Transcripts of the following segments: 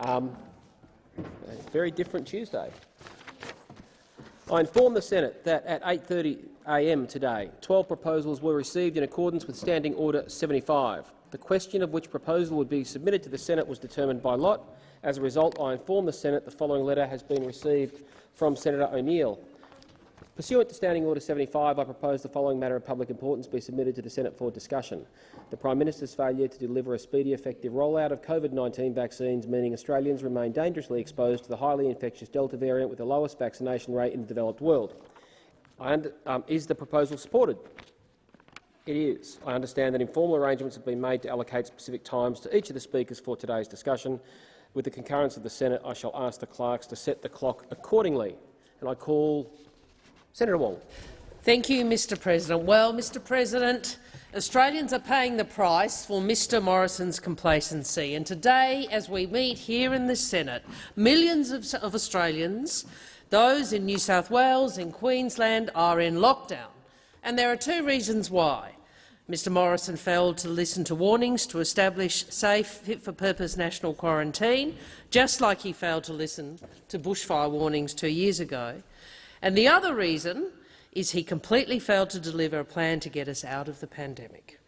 Um, a very different Tuesday. I inform the Senate that at 8.30am today, 12 proposals were received in accordance with Standing Order 75. The question of which proposal would be submitted to the Senate was determined by lot. As a result, I inform the Senate the following letter has been received from Senator O'Neill. Pursuant to Standing Order 75, I propose the following matter of public importance be submitted to the Senate for discussion. The Prime Minister's failure to deliver a speedy, effective rollout of COVID-19 vaccines, meaning Australians remain dangerously exposed to the highly infectious Delta variant with the lowest vaccination rate in the developed world. Um, is the proposal supported? It is. I understand that informal arrangements have been made to allocate specific times to each of the speakers for today's discussion. With the concurrence of the Senate, I shall ask the clerks to set the clock accordingly. And I call Senator Wong. Thank you, Mr President. Well, Mr President, Australians are paying the price for Mr Morrison's complacency. And today, as we meet here in the Senate, millions of, of Australians, those in New South Wales and Queensland, are in lockdown. And there are two reasons why. Mr Morrison failed to listen to warnings to establish safe, fit-for-purpose national quarantine, just like he failed to listen to bushfire warnings two years ago. And the other reason is he completely failed to deliver a plan to get us out of the pandemic.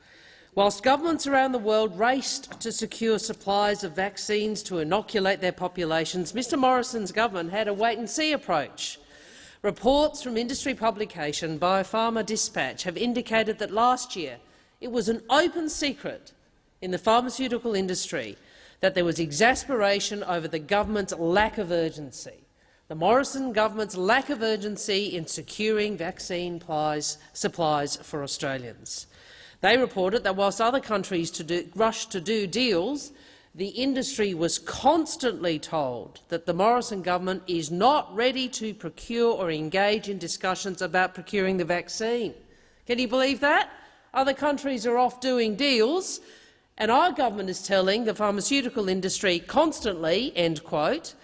Whilst governments around the world raced to secure supplies of vaccines to inoculate their populations, Mr Morrison's government had a wait-and-see approach. Reports from industry publication Biopharma Dispatch have indicated that last year it was an open secret in the pharmaceutical industry that there was exasperation over the government's lack of urgency the Morrison government's lack of urgency in securing vaccine supplies for Australians. They reported that whilst other countries to do, rushed to do deals, the industry was constantly told that the Morrison government is not ready to procure or engage in discussions about procuring the vaccine. Can you believe that? Other countries are off doing deals, and our government is telling the pharmaceutical industry constantly, end quote,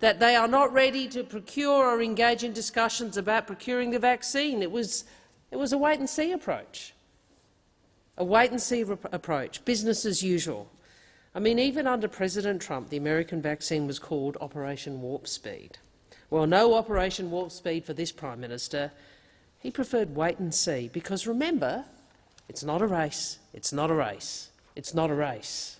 that they are not ready to procure or engage in discussions about procuring the vaccine. It was, it was a wait-and-see approach, a wait-and-see approach, business as usual. I mean, even under President Trump, the American vaccine was called Operation Warp Speed. Well, no Operation Warp Speed for this Prime Minister. He preferred wait and see, because remember, it's not a race, it's not a race, it's not a race.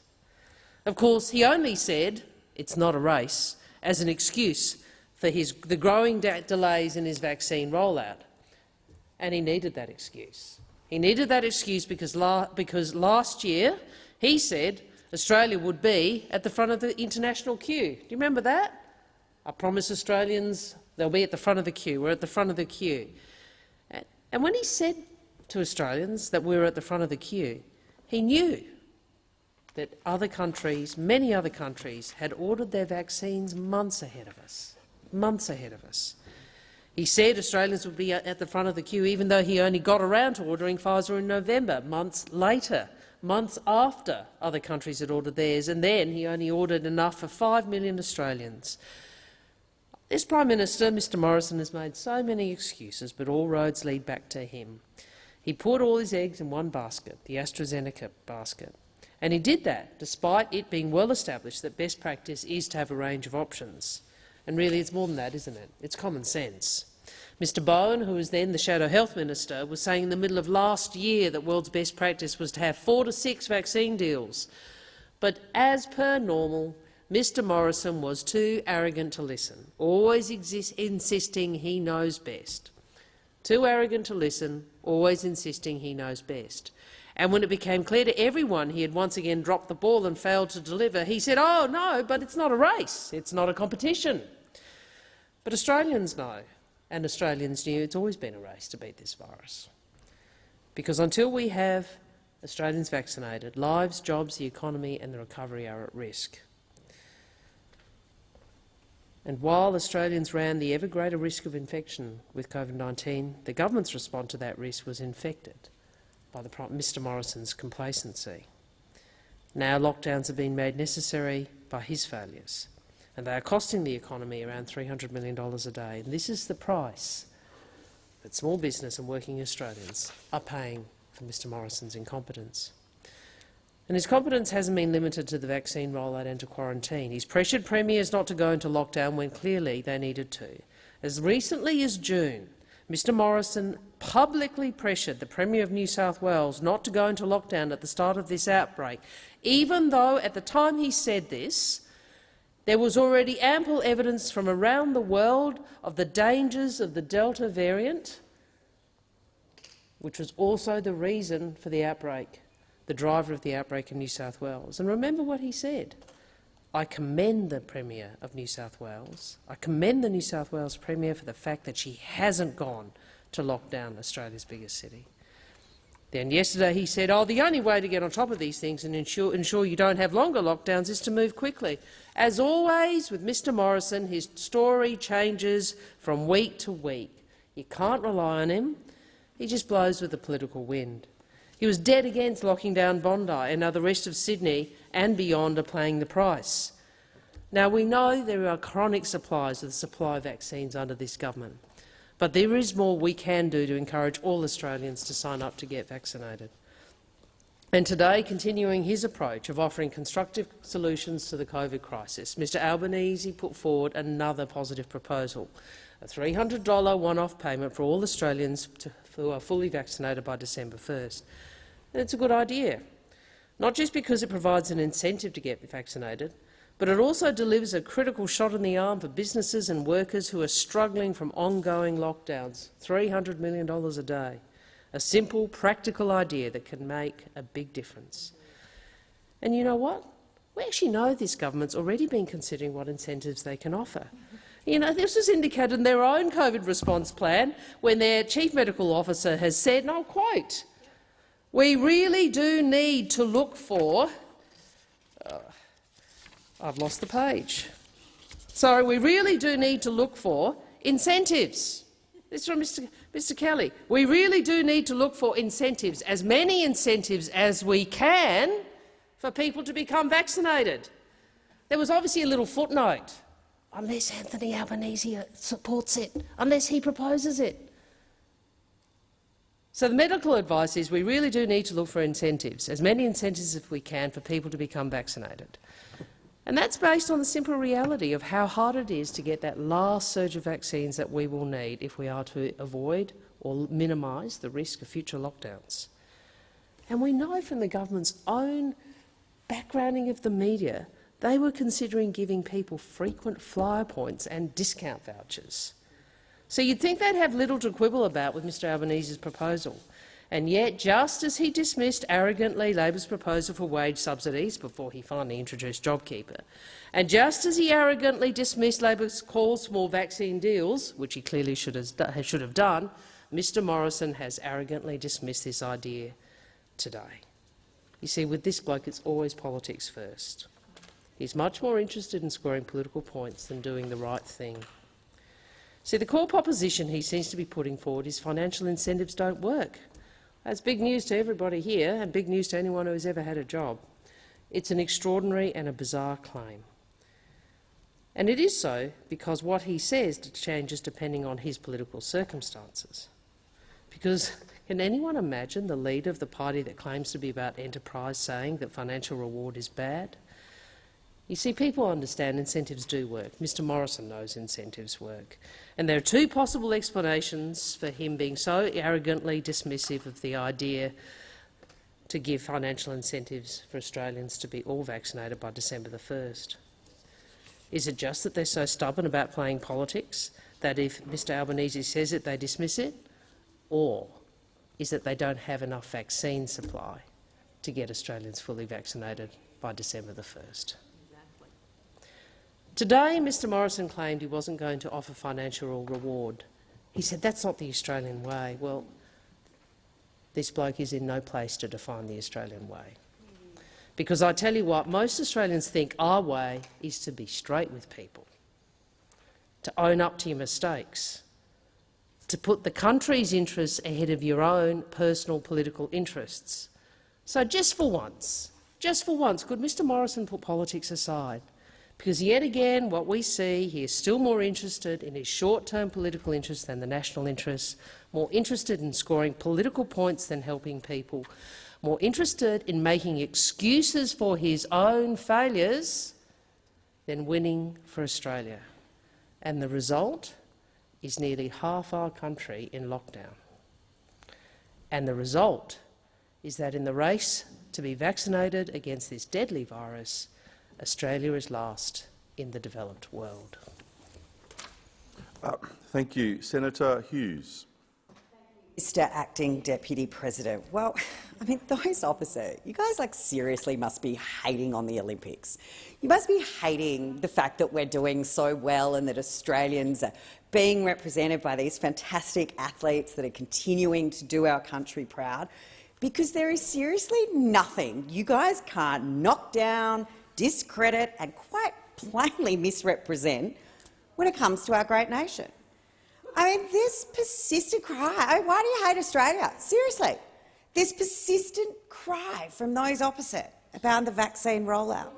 Of course, he only said it's not a race as an excuse for his, the growing delays in his vaccine rollout. And he needed that excuse. He needed that excuse because, la because last year he said Australia would be at the front of the international queue. Do you remember that? I promised Australians they'll be at the front of the queue. We're at the front of the queue. And when he said to Australians that we were at the front of the queue, he knew that other countries, many other countries, had ordered their vaccines months ahead of us. Months ahead of us. He said Australians would be at the front of the queue, even though he only got around to ordering Pfizer in November, months later, months after other countries had ordered theirs, and then he only ordered enough for 5 million Australians. This Prime Minister, Mr Morrison, has made so many excuses, but all roads lead back to him. He put all his eggs in one basket, the AstraZeneca basket. And he did that despite it being well established that best practice is to have a range of options. And really it's more than that, isn't it? It's common sense. Mr Bowen, who was then the Shadow Health Minister, was saying in the middle of last year that world's best practice was to have four to six vaccine deals. But as per normal, Mr Morrison was too arrogant to listen, always insisting he knows best. Too arrogant to listen, always insisting he knows best. And when it became clear to everyone he had once again dropped the ball and failed to deliver, he said, oh, no, but it's not a race. It's not a competition. But Australians know, and Australians knew it's always been a race to beat this virus. Because until we have Australians vaccinated, lives, jobs, the economy and the recovery are at risk. And while Australians ran the ever greater risk of infection with COVID-19, the government's response to that risk was infected by the, Mr Morrison's complacency. Now lockdowns have been made necessary by his failures, and they are costing the economy around $300 million a day. And this is the price that small business and working Australians are paying for Mr Morrison's incompetence. And his competence hasn't been limited to the vaccine rollout and to quarantine. He's pressured premiers not to go into lockdown when clearly they needed to. As recently as June, Mr Morrison publicly pressured the Premier of New South Wales not to go into lockdown at the start of this outbreak, even though at the time he said this, there was already ample evidence from around the world of the dangers of the Delta variant, which was also the reason for the outbreak, the driver of the outbreak in New South Wales. And remember what he said. I commend the Premier of New South Wales. I commend the New South Wales Premier for the fact that she hasn't gone to lock down Australia's biggest city. Then yesterday he said, oh, the only way to get on top of these things and ensure, ensure you don't have longer lockdowns is to move quickly. As always with Mr Morrison, his story changes from week to week. You can't rely on him. He just blows with the political wind. He was dead against locking down Bondi, and now the rest of Sydney and beyond are paying the price. Now, we know there are chronic supplies of the supply of vaccines under this government, but there is more we can do to encourage all Australians to sign up to get vaccinated. And today, continuing his approach of offering constructive solutions to the COVID crisis, Mr Albanese put forward another positive proposal, a $300 one-off payment for all Australians to, who are fully vaccinated by December 1st. And it's a good idea, not just because it provides an incentive to get vaccinated, but it also delivers a critical shot in the arm for businesses and workers who are struggling from ongoing lockdowns, $300 million a day a simple, practical idea that can make a big difference. And you know what? We actually know this government's already been considering what incentives they can offer. You know, this was indicated in their own COVID response plan when their chief medical officer has said, and I'll quote, we really do need to look for— uh, I've lost the page. Sorry, we really do need to look for incentives. This is from Mr. Mr Kelly. We really do need to look for incentives, as many incentives as we can, for people to become vaccinated. There was obviously a little footnote, unless Anthony Albanese supports it, unless he proposes it. So the medical advice is we really do need to look for incentives, as many incentives as we can for people to become vaccinated. And that's based on the simple reality of how hard it is to get that last surge of vaccines that we will need if we are to avoid or minimise the risk of future lockdowns. And we know from the government's own backgrounding of the media, they were considering giving people frequent flyer points and discount vouchers. So you'd think they'd have little to quibble about with Mr Albanese's proposal. And yet, just as he dismissed arrogantly Labor's proposal for wage subsidies before he finally introduced JobKeeper, and just as he arrogantly dismissed Labor's calls for more vaccine deals, which he clearly should have, should have done, Mr Morrison has arrogantly dismissed this idea today. You see, with this bloke, it's always politics first. He's much more interested in scoring political points than doing the right thing. See, the core proposition he seems to be putting forward is financial incentives don't work. That's big news to everybody here and big news to anyone who's ever had a job. It's an extraordinary and a bizarre claim. And it is so because what he says changes depending on his political circumstances. Because can anyone imagine the leader of the party that claims to be about enterprise saying that financial reward is bad? You see, people understand incentives do work. Mr Morrison knows incentives work. And there are two possible explanations for him being so arrogantly dismissive of the idea to give financial incentives for Australians to be all vaccinated by December the 1st. Is it just that they're so stubborn about playing politics that if Mr Albanese says it, they dismiss it? Or is it they don't have enough vaccine supply to get Australians fully vaccinated by December the 1st? Today, Mr Morrison claimed he wasn't going to offer financial reward. He said that's not the Australian way. Well, this bloke is in no place to define the Australian way. Because I tell you what, most Australians think our way is to be straight with people, to own up to your mistakes, to put the country's interests ahead of your own personal political interests. So just for once, just for once, could Mr Morrison put politics aside because yet again what we see, he is still more interested in his short-term political interests than the national interests, more interested in scoring political points than helping people, more interested in making excuses for his own failures than winning for Australia. And the result is nearly half our country in lockdown. And the result is that in the race to be vaccinated against this deadly virus, Australia is last in the developed world. Uh, thank you. Senator Hughes. Mr Acting Deputy President, well, I mean, those opposite, you guys like seriously must be hating on the Olympics. You must be hating the fact that we're doing so well and that Australians are being represented by these fantastic athletes that are continuing to do our country proud, because there is seriously nothing you guys can't knock down, discredit and quite plainly misrepresent when it comes to our great nation. I mean, this persistent cry, why do you hate Australia? Seriously, this persistent cry from those opposite about the vaccine rollout,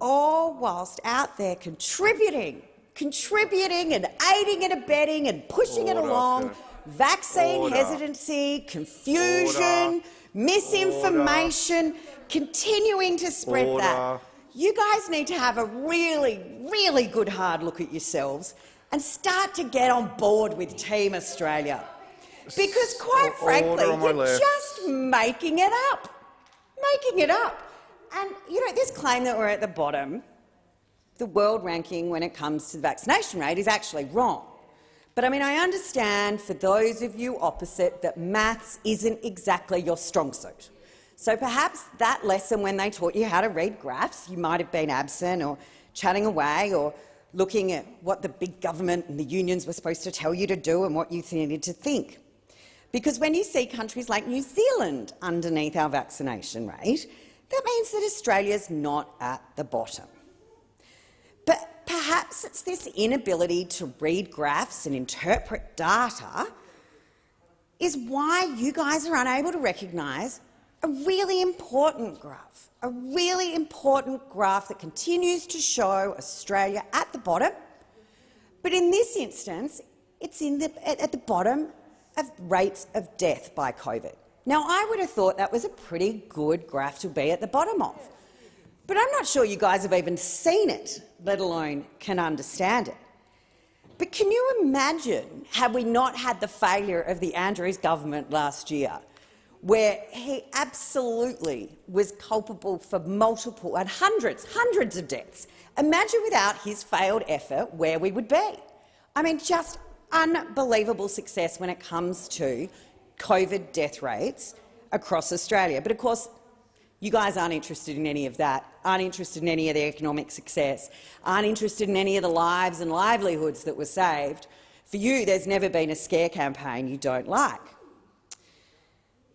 all whilst out there contributing, contributing and aiding and abetting and pushing Order, it along, sir. vaccine Order. hesitancy, confusion, Order. Misinformation, continuing to spread that. You guys need to have a really, really good hard look at yourselves and start to get on board with Team Australia. Because quite frankly, you're just making it up. Making it up. And, you know, this claim that we're at the bottom, the world ranking when it comes to the vaccination rate is actually wrong. But I mean, I understand for those of you opposite that maths isn't exactly your strong suit. So perhaps that lesson when they taught you how to read graphs, you might have been absent or chatting away or looking at what the big government and the unions were supposed to tell you to do and what you needed to think. Because when you see countries like New Zealand underneath our vaccination rate, that means that Australia's not at the bottom. But perhaps it's this inability to read graphs and interpret data is why you guys are unable to recognise a really important graph, a really important graph that continues to show Australia at the bottom, but in this instance, it's in the, at the bottom of rates of death by COVID. Now, I would have thought that was a pretty good graph to be at the bottom of, but I'm not sure you guys have even seen it, let alone can understand it. But can you imagine had we not had the failure of the Andrews government last year where he absolutely was culpable for multiple and hundreds, hundreds of deaths. Imagine without his failed effort where we would be. I mean, just unbelievable success when it comes to COVID death rates across Australia. But of course, you guys aren't interested in any of that, aren't interested in any of the economic success, aren't interested in any of the lives and livelihoods that were saved. For you, there's never been a scare campaign you don't like.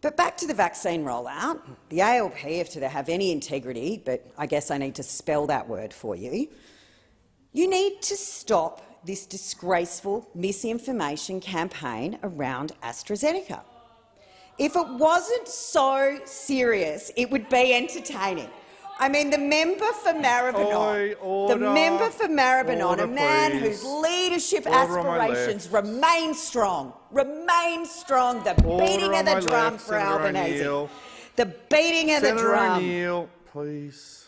But back to the vaccine rollout. The ALP, if to have any integrity, but I guess I need to spell that word for you, you need to stop this disgraceful misinformation campaign around AstraZeneca. If it wasn't so serious, it would be entertaining. I mean, the member for Maribyrnong, the member for Maribyrnong, order, a man please. whose leadership order aspirations remain strong, remain strong. The order beating of the drum left, for Senator Albanese, the beating of Senator the drum. O'Neill, please.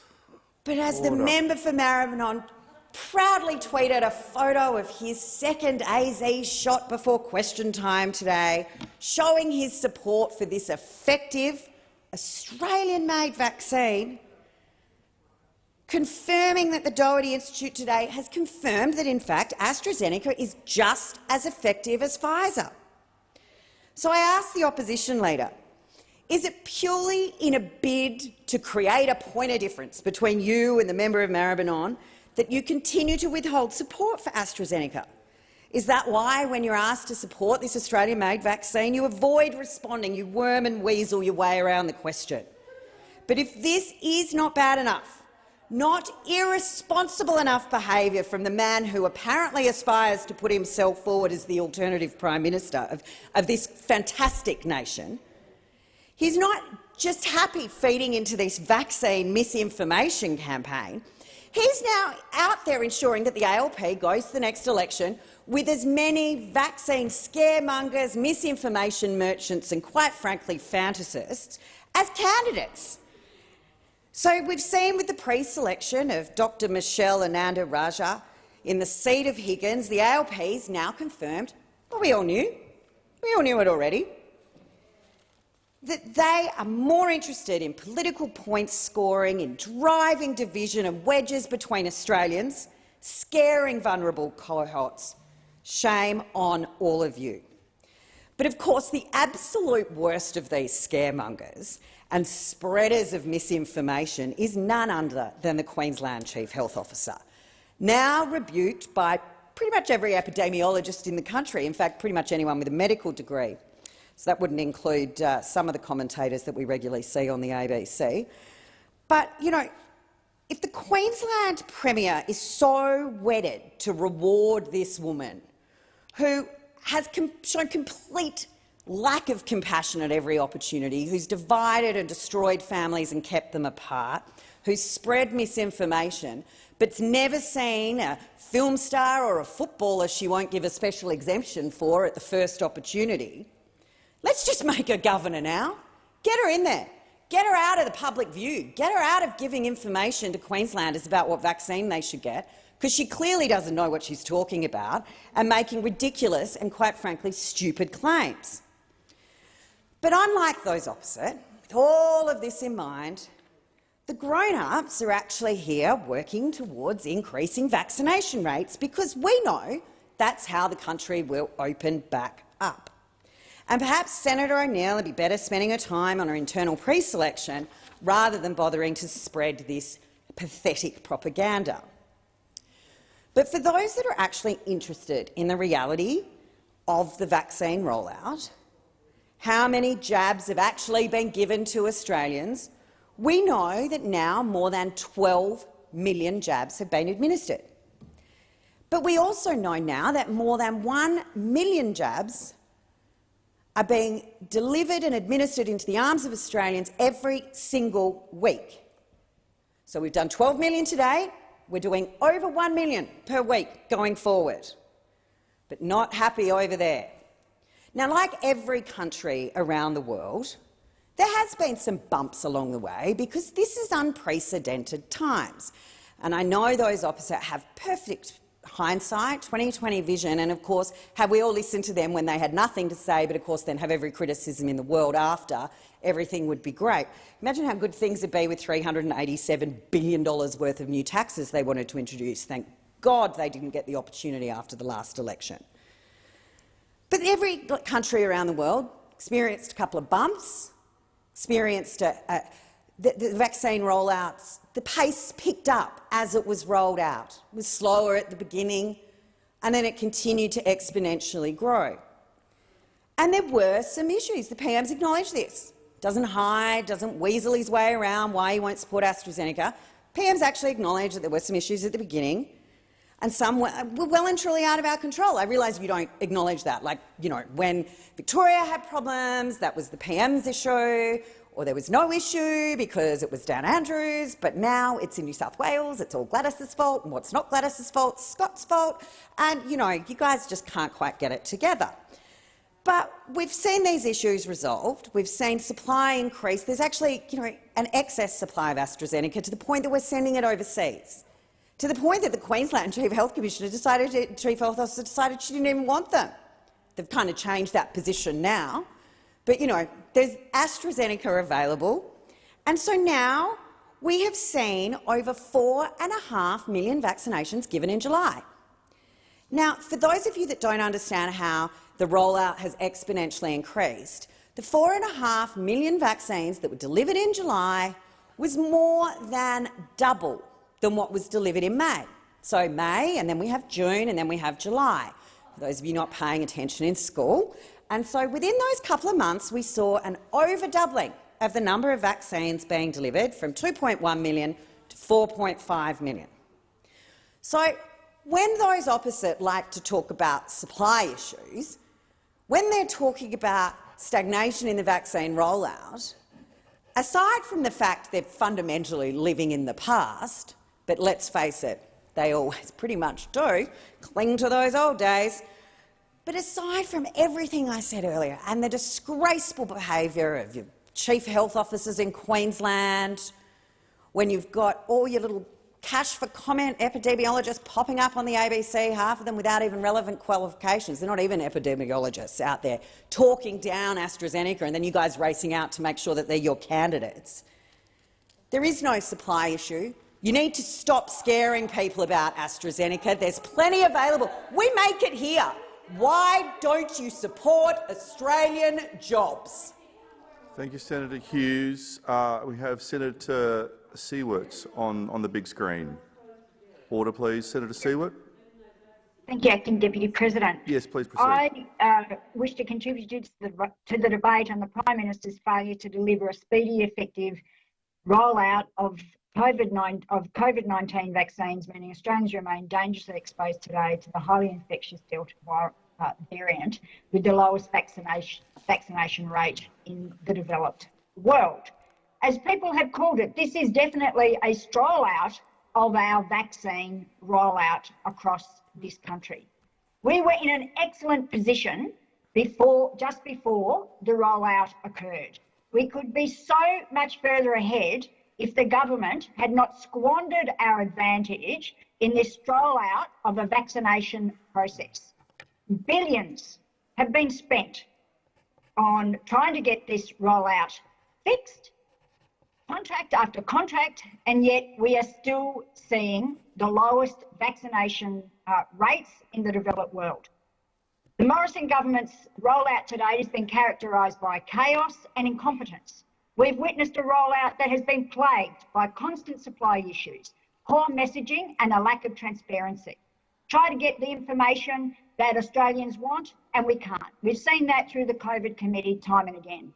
But as the member for Maribyrnong proudly tweeted a photo of his second AZ shot before question time today, showing his support for this effective Australian-made vaccine, confirming that the Doherty Institute today has confirmed that, in fact, AstraZeneca is just as effective as Pfizer. So I ask the opposition leader, is it purely in a bid to create a point of difference between you and the member of Maribyrnong that you continue to withhold support for AstraZeneca? Is that why, when you're asked to support this Australian-made vaccine, you avoid responding, you worm and weasel your way around the question? But if this is not bad enough, not irresponsible enough behaviour from the man who apparently aspires to put himself forward as the alternative Prime Minister of, of this fantastic nation. He's not just happy feeding into this vaccine misinformation campaign. He's now out there ensuring that the ALP goes to the next election with as many vaccine scaremongers, misinformation merchants and, quite frankly, fantasists as candidates. So we've seen with the pre-selection of Dr Michelle Ananda-Rajah in the seat of Higgins, the ALP's now confirmed, well, we all knew, we all knew it already, that they are more interested in political point scoring, in driving division and wedges between Australians, scaring vulnerable cohorts. Shame on all of you. But of course, the absolute worst of these scaremongers and spreaders of misinformation is none other than the Queensland Chief Health Officer, now rebuked by pretty much every epidemiologist in the country, in fact pretty much anyone with a medical degree. So that wouldn't include uh, some of the commentators that we regularly see on the ABC. But, you know, if the Queensland Premier is so wedded to reward this woman who has com shown complete lack of compassion at every opportunity, who's divided and destroyed families and kept them apart, who's spread misinformation, but's never seen a film star or a footballer she won't give a special exemption for at the first opportunity, let's just make her governor now. Get her in there. Get her out of the public view. Get her out of giving information to Queenslanders about what vaccine they should get, because she clearly doesn't know what she's talking about and making ridiculous and, quite frankly, stupid claims. But unlike those opposite, with all of this in mind, the grown-ups are actually here working towards increasing vaccination rates because we know that's how the country will open back up. And perhaps Senator O'Neill would be better spending her time on her internal pre-selection rather than bothering to spread this pathetic propaganda. But for those that are actually interested in the reality of the vaccine rollout, how many jabs have actually been given to Australians, we know that now more than 12 million jabs have been administered. But we also know now that more than 1 million jabs are being delivered and administered into the arms of Australians every single week. So we've done 12 million today. We're doing over 1 million per week going forward. But not happy over there. Now, like every country around the world, there has been some bumps along the way because this is unprecedented times. And I know those opposite have perfect hindsight, 2020 vision, and of course, have we all listened to them when they had nothing to say, but of course then have every criticism in the world after, everything would be great. Imagine how good things would be with $387 billion worth of new taxes they wanted to introduce. Thank God they didn't get the opportunity after the last election. But every country around the world experienced a couple of bumps, experienced a, a, the, the vaccine rollouts, the pace picked up as it was rolled out. It was slower at the beginning, and then it continued to exponentially grow. And there were some issues. The PM's acknowledged this. Doesn't hide, doesn't weasel his way around why he won't support AstraZeneca. PM's actually acknowledged that there were some issues at the beginning, and some were, well and truly out of our control. I realise you don't acknowledge that. Like, you know, when Victoria had problems, that was the PM's issue or there was no issue because it was Dan Andrews, but now it's in New South Wales, it's all Gladys's fault, and what's not Gladys's fault, Scott's fault, and, you know, you guys just can't quite get it together. But we've seen these issues resolved. We've seen supply increase. There's actually, you know, an excess supply of AstraZeneca to the point that we're sending it overseas, to the point that the Queensland Chief Health Commissioner decided, Chief Health Officer decided she didn't even want them. They've kind of changed that position now. But, you know, there's AstraZeneca available. And so now we have seen over four and a half million vaccinations given in July. Now, for those of you that don't understand how the rollout has exponentially increased, the four and a half million vaccines that were delivered in July was more than double than what was delivered in May. So May, and then we have June, and then we have July. For those of you not paying attention in school, and so within those couple of months, we saw an overdoubling of the number of vaccines being delivered from 2.1 million to 4.5 million. So when those opposite like to talk about supply issues, when they're talking about stagnation in the vaccine rollout, aside from the fact they're fundamentally living in the past, But let's face it, they always pretty much do cling to those old days. But aside from everything I said earlier and the disgraceful behaviour of your chief health officers in Queensland, when you've got all your little cash for comment epidemiologists popping up on the ABC, half of them without even relevant qualifications. They're not even epidemiologists out there talking down AstraZeneca and then you guys racing out to make sure that they're your candidates. There is no supply issue. You need to stop scaring people about AstraZeneca. There's plenty available. We make it here. Why don't you support Australian jobs? Thank you, Senator Hughes. Uh, we have Senator Siewert on, on the big screen. Order, please. Senator Siewert. Thank you, Acting Deputy President. Yes, please proceed. I uh, wish to contribute to the, to the debate on the Prime Minister's failure to deliver a speedy, effective rollout of COVID-19 of COVID-19 vaccines, meaning Australians remain dangerously exposed today to the highly infectious Delta uh, variant with the lowest vaccination vaccination rate in the developed world. As people have called it, this is definitely a stroll out of our vaccine rollout across this country. We were in an excellent position before, just before the rollout occurred. We could be so much further ahead if the government had not squandered our advantage in this rollout of a vaccination process. Billions have been spent on trying to get this rollout fixed, contract after contract, and yet we are still seeing the lowest vaccination uh, rates in the developed world. The Morrison government's rollout today has been characterised by chaos and incompetence. We've witnessed a rollout that has been plagued by constant supply issues, poor messaging and a lack of transparency. Try to get the information that Australians want and we can't. We've seen that through the COVID committee time and again.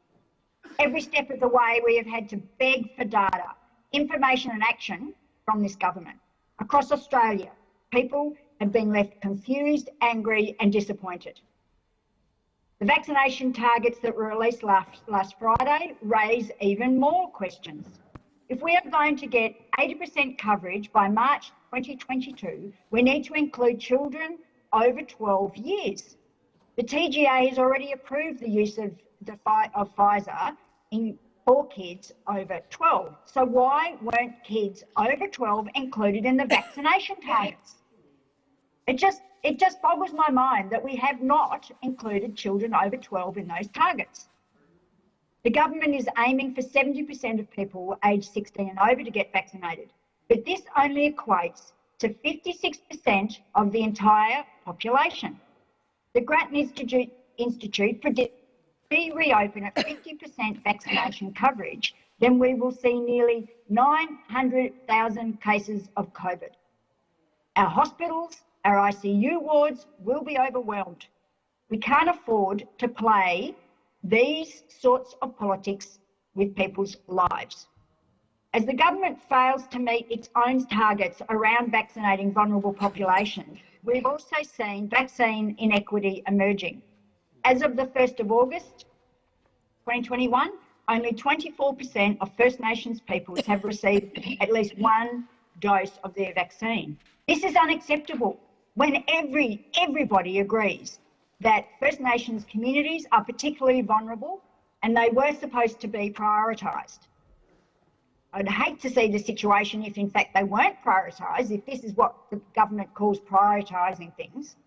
Every step of the way we have had to beg for data, information and action from this government. Across Australia, people have been left confused, angry and disappointed. The vaccination targets that were released last, last Friday raise even more questions. If we are going to get 80% coverage by March 2022, we need to include children over 12 years. The TGA has already approved the use of, the, of Pfizer in for kids over 12. So why weren't kids over 12 included in the vaccination targets? It just it just boggles my mind that we have not included children over 12 in those targets. The government is aiming for 70% of people aged 16 and over to get vaccinated, but this only equates to 56% of the entire population. The Grattan Institute, Institute predicts we reopen at 50% vaccination coverage, then we will see nearly 900,000 cases of COVID. Our hospitals, our ICU wards will be overwhelmed. We can't afford to play these sorts of politics with people's lives. As the government fails to meet its own targets around vaccinating vulnerable populations, we've also seen vaccine inequity emerging. As of the 1st of August 2021, only 24% of First Nations peoples have received at least one dose of their vaccine. This is unacceptable when every, everybody agrees that First Nations communities are particularly vulnerable and they were supposed to be prioritised. I'd hate to see the situation if in fact they weren't prioritised, if this is what the government calls prioritising things.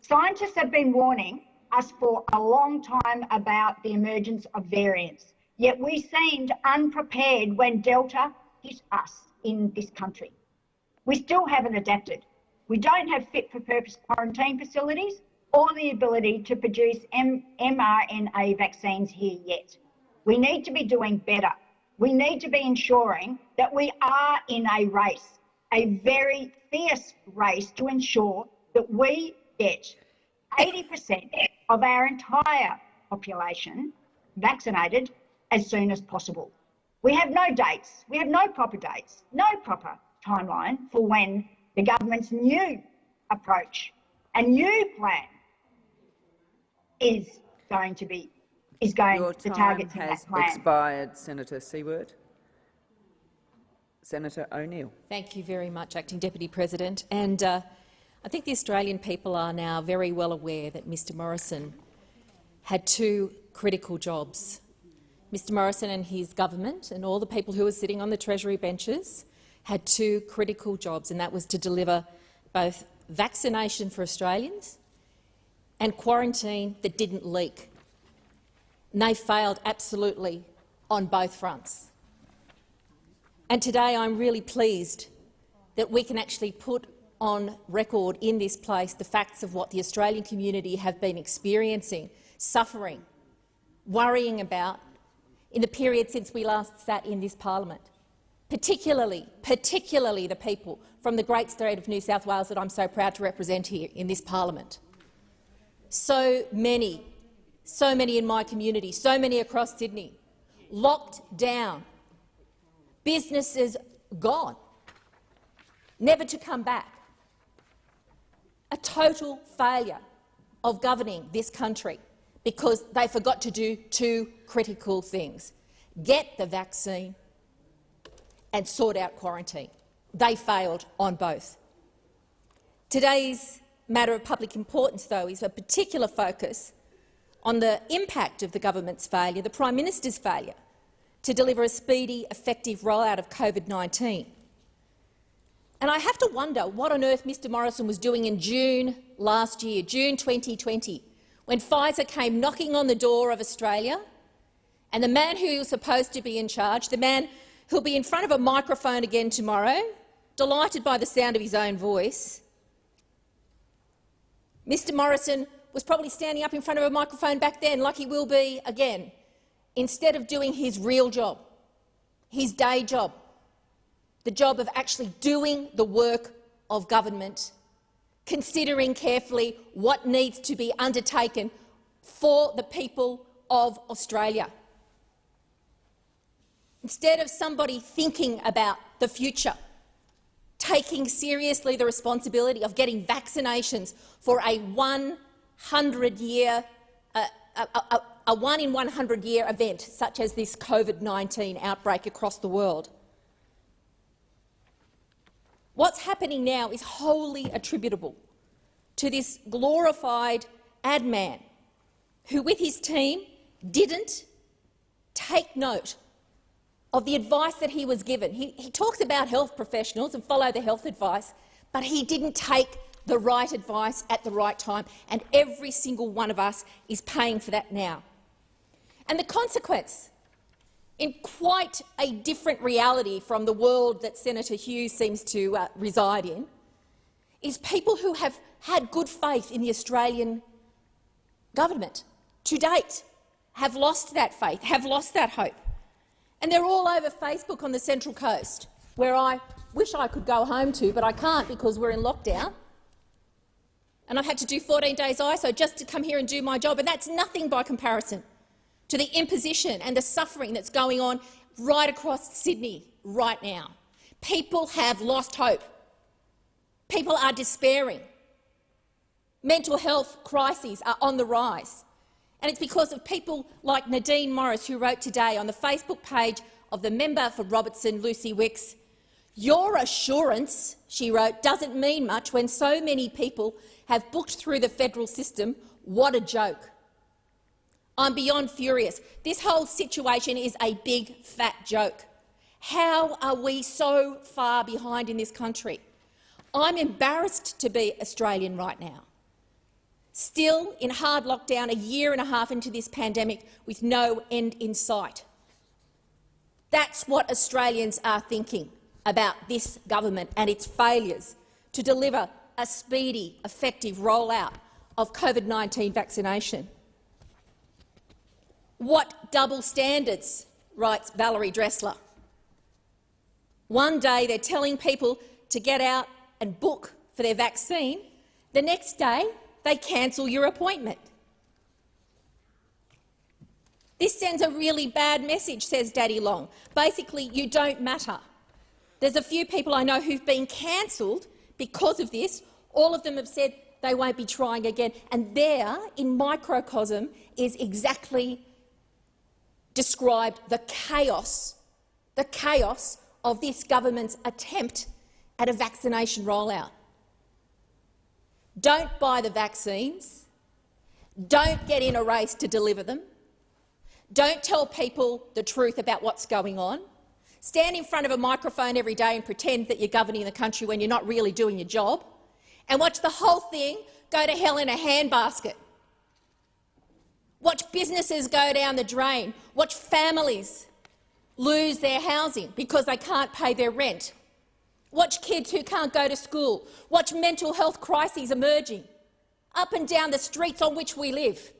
Scientists have been warning us for a long time about the emergence of variants, yet we seemed unprepared when Delta hit us in this country. We still haven't adapted. We don't have fit for purpose quarantine facilities or the ability to produce M mRNA vaccines here yet. We need to be doing better. We need to be ensuring that we are in a race, a very fierce race to ensure that we get 80% of our entire population vaccinated as soon as possible. We have no dates, we have no proper dates, no proper timeline for when the government's new approach and new plan is going to be is going Your to target has that plan. expired, Senator Siewert. Senator O'Neill. Thank you very much, Acting Deputy President. And uh, I think the Australian people are now very well aware that Mr Morrison had two critical jobs. Mr Morrison and his government and all the people who were sitting on the Treasury benches had two critical jobs, and that was to deliver both vaccination for Australians and quarantine that didn't leak. And they failed absolutely on both fronts. And today I'm really pleased that we can actually put on record in this place the facts of what the Australian community have been experiencing, suffering, worrying about in the period since we last sat in this parliament, particularly, particularly the people from the great state of New South Wales that I'm so proud to represent here in this parliament. So many, so many in my community, so many across Sydney, locked down, businesses gone, never to come back. A total failure of governing this country because they forgot to do two critical things. Get the vaccine and sort out quarantine. They failed on both. Today's matter of public importance, though, is a particular focus on the impact of the government's failure, the Prime Minister's failure, to deliver a speedy, effective rollout of COVID-19. And I have to wonder what on earth Mr Morrison was doing in June last year, June 2020, when Pfizer came knocking on the door of Australia and the man who was supposed to be in charge, the man who'll be in front of a microphone again tomorrow, delighted by the sound of his own voice, Mr Morrison was probably standing up in front of a microphone back then, like he will be again, instead of doing his real job, his day job, the job of actually doing the work of government, considering carefully what needs to be undertaken for the people of Australia. Instead of somebody thinking about the future, taking seriously the responsibility of getting vaccinations for a 100-year uh, a, a, a one in 100 year event such as this COVID-19 outbreak across the world. What's happening now is wholly attributable to this glorified ad man who, with his team, didn't take note of the advice that he was given. He, he talks about health professionals and follow the health advice, but he didn't take the right advice at the right time, and every single one of us is paying for that now. And the consequence, in quite a different reality from the world that Senator Hughes seems to uh, reside in, is people who have had good faith in the Australian government to date have lost that faith, have lost that hope. And they're all over Facebook on the Central Coast, where I wish I could go home to, but I can't because we're in lockdown. And I've had to do 14 days ISO just to come here and do my job, and that's nothing by comparison to the imposition and the suffering that's going on right across Sydney right now. People have lost hope. People are despairing. Mental health crises are on the rise. And it's because of people like Nadine Morris, who wrote today on the Facebook page of the member for Robertson, Lucy Wicks, your assurance, she wrote, doesn't mean much when so many people have booked through the federal system. What a joke. I'm beyond furious. This whole situation is a big, fat joke. How are we so far behind in this country? I'm embarrassed to be Australian right now. Still in hard lockdown a year and a half into this pandemic with no end in sight. That's what Australians are thinking about this government and its failures to deliver a speedy, effective rollout of COVID-19 vaccination. What double standards, writes Valerie Dressler. One day they're telling people to get out and book for their vaccine. The next day they cancel your appointment. This sends a really bad message, says Daddy Long. Basically, you don't matter. There's a few people I know who've been cancelled because of this. All of them have said they won't be trying again. And there, in microcosm, is exactly described the chaos, the chaos of this government's attempt at a vaccination rollout. Don't buy the vaccines. Don't get in a race to deliver them. Don't tell people the truth about what's going on. Stand in front of a microphone every day and pretend that you're governing the country when you're not really doing your job. And watch the whole thing go to hell in a handbasket. Watch businesses go down the drain. Watch families lose their housing because they can't pay their rent. Watch kids who can't go to school. Watch mental health crises emerging up and down the streets on which we live.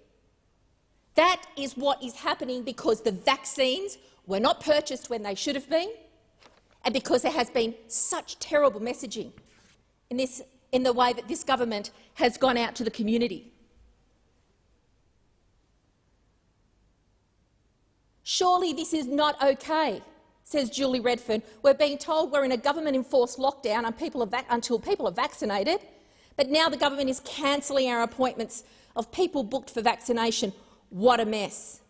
That is what is happening because the vaccines were not purchased when they should have been and because there has been such terrible messaging in, this, in the way that this government has gone out to the community. Surely this is not okay, says Julie Redfern. We're being told we're in a government-enforced lockdown and people until people are vaccinated, but now the government is cancelling our appointments of people booked for vaccination. What a mess.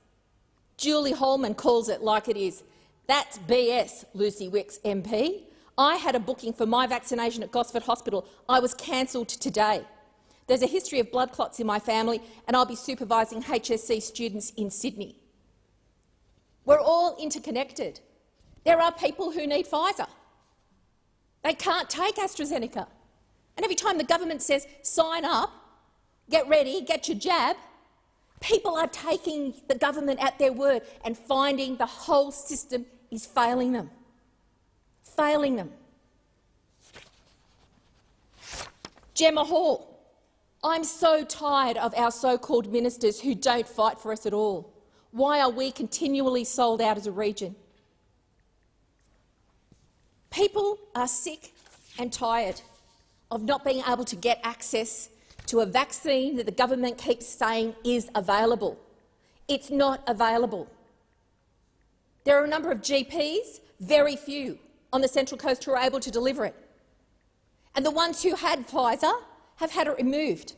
Julie Holman calls it like it is. That's BS, Lucy Wicks MP. I had a booking for my vaccination at Gosford Hospital. I was cancelled today. There's a history of blood clots in my family, and I'll be supervising HSC students in Sydney. We're all interconnected. There are people who need Pfizer. They can't take AstraZeneca. And every time the government says, sign up, get ready, get your jab, people are taking the government at their word and finding the whole system is failing them. Failing them. Gemma Hall. I'm so tired of our so-called ministers who don't fight for us at all. Why are we continually sold out as a region? People are sick and tired of not being able to get access to a vaccine that the government keeps saying is available. It's not available. There are a number of GPs, very few, on the Central Coast who are able to deliver it. And the ones who had Pfizer have had it removed.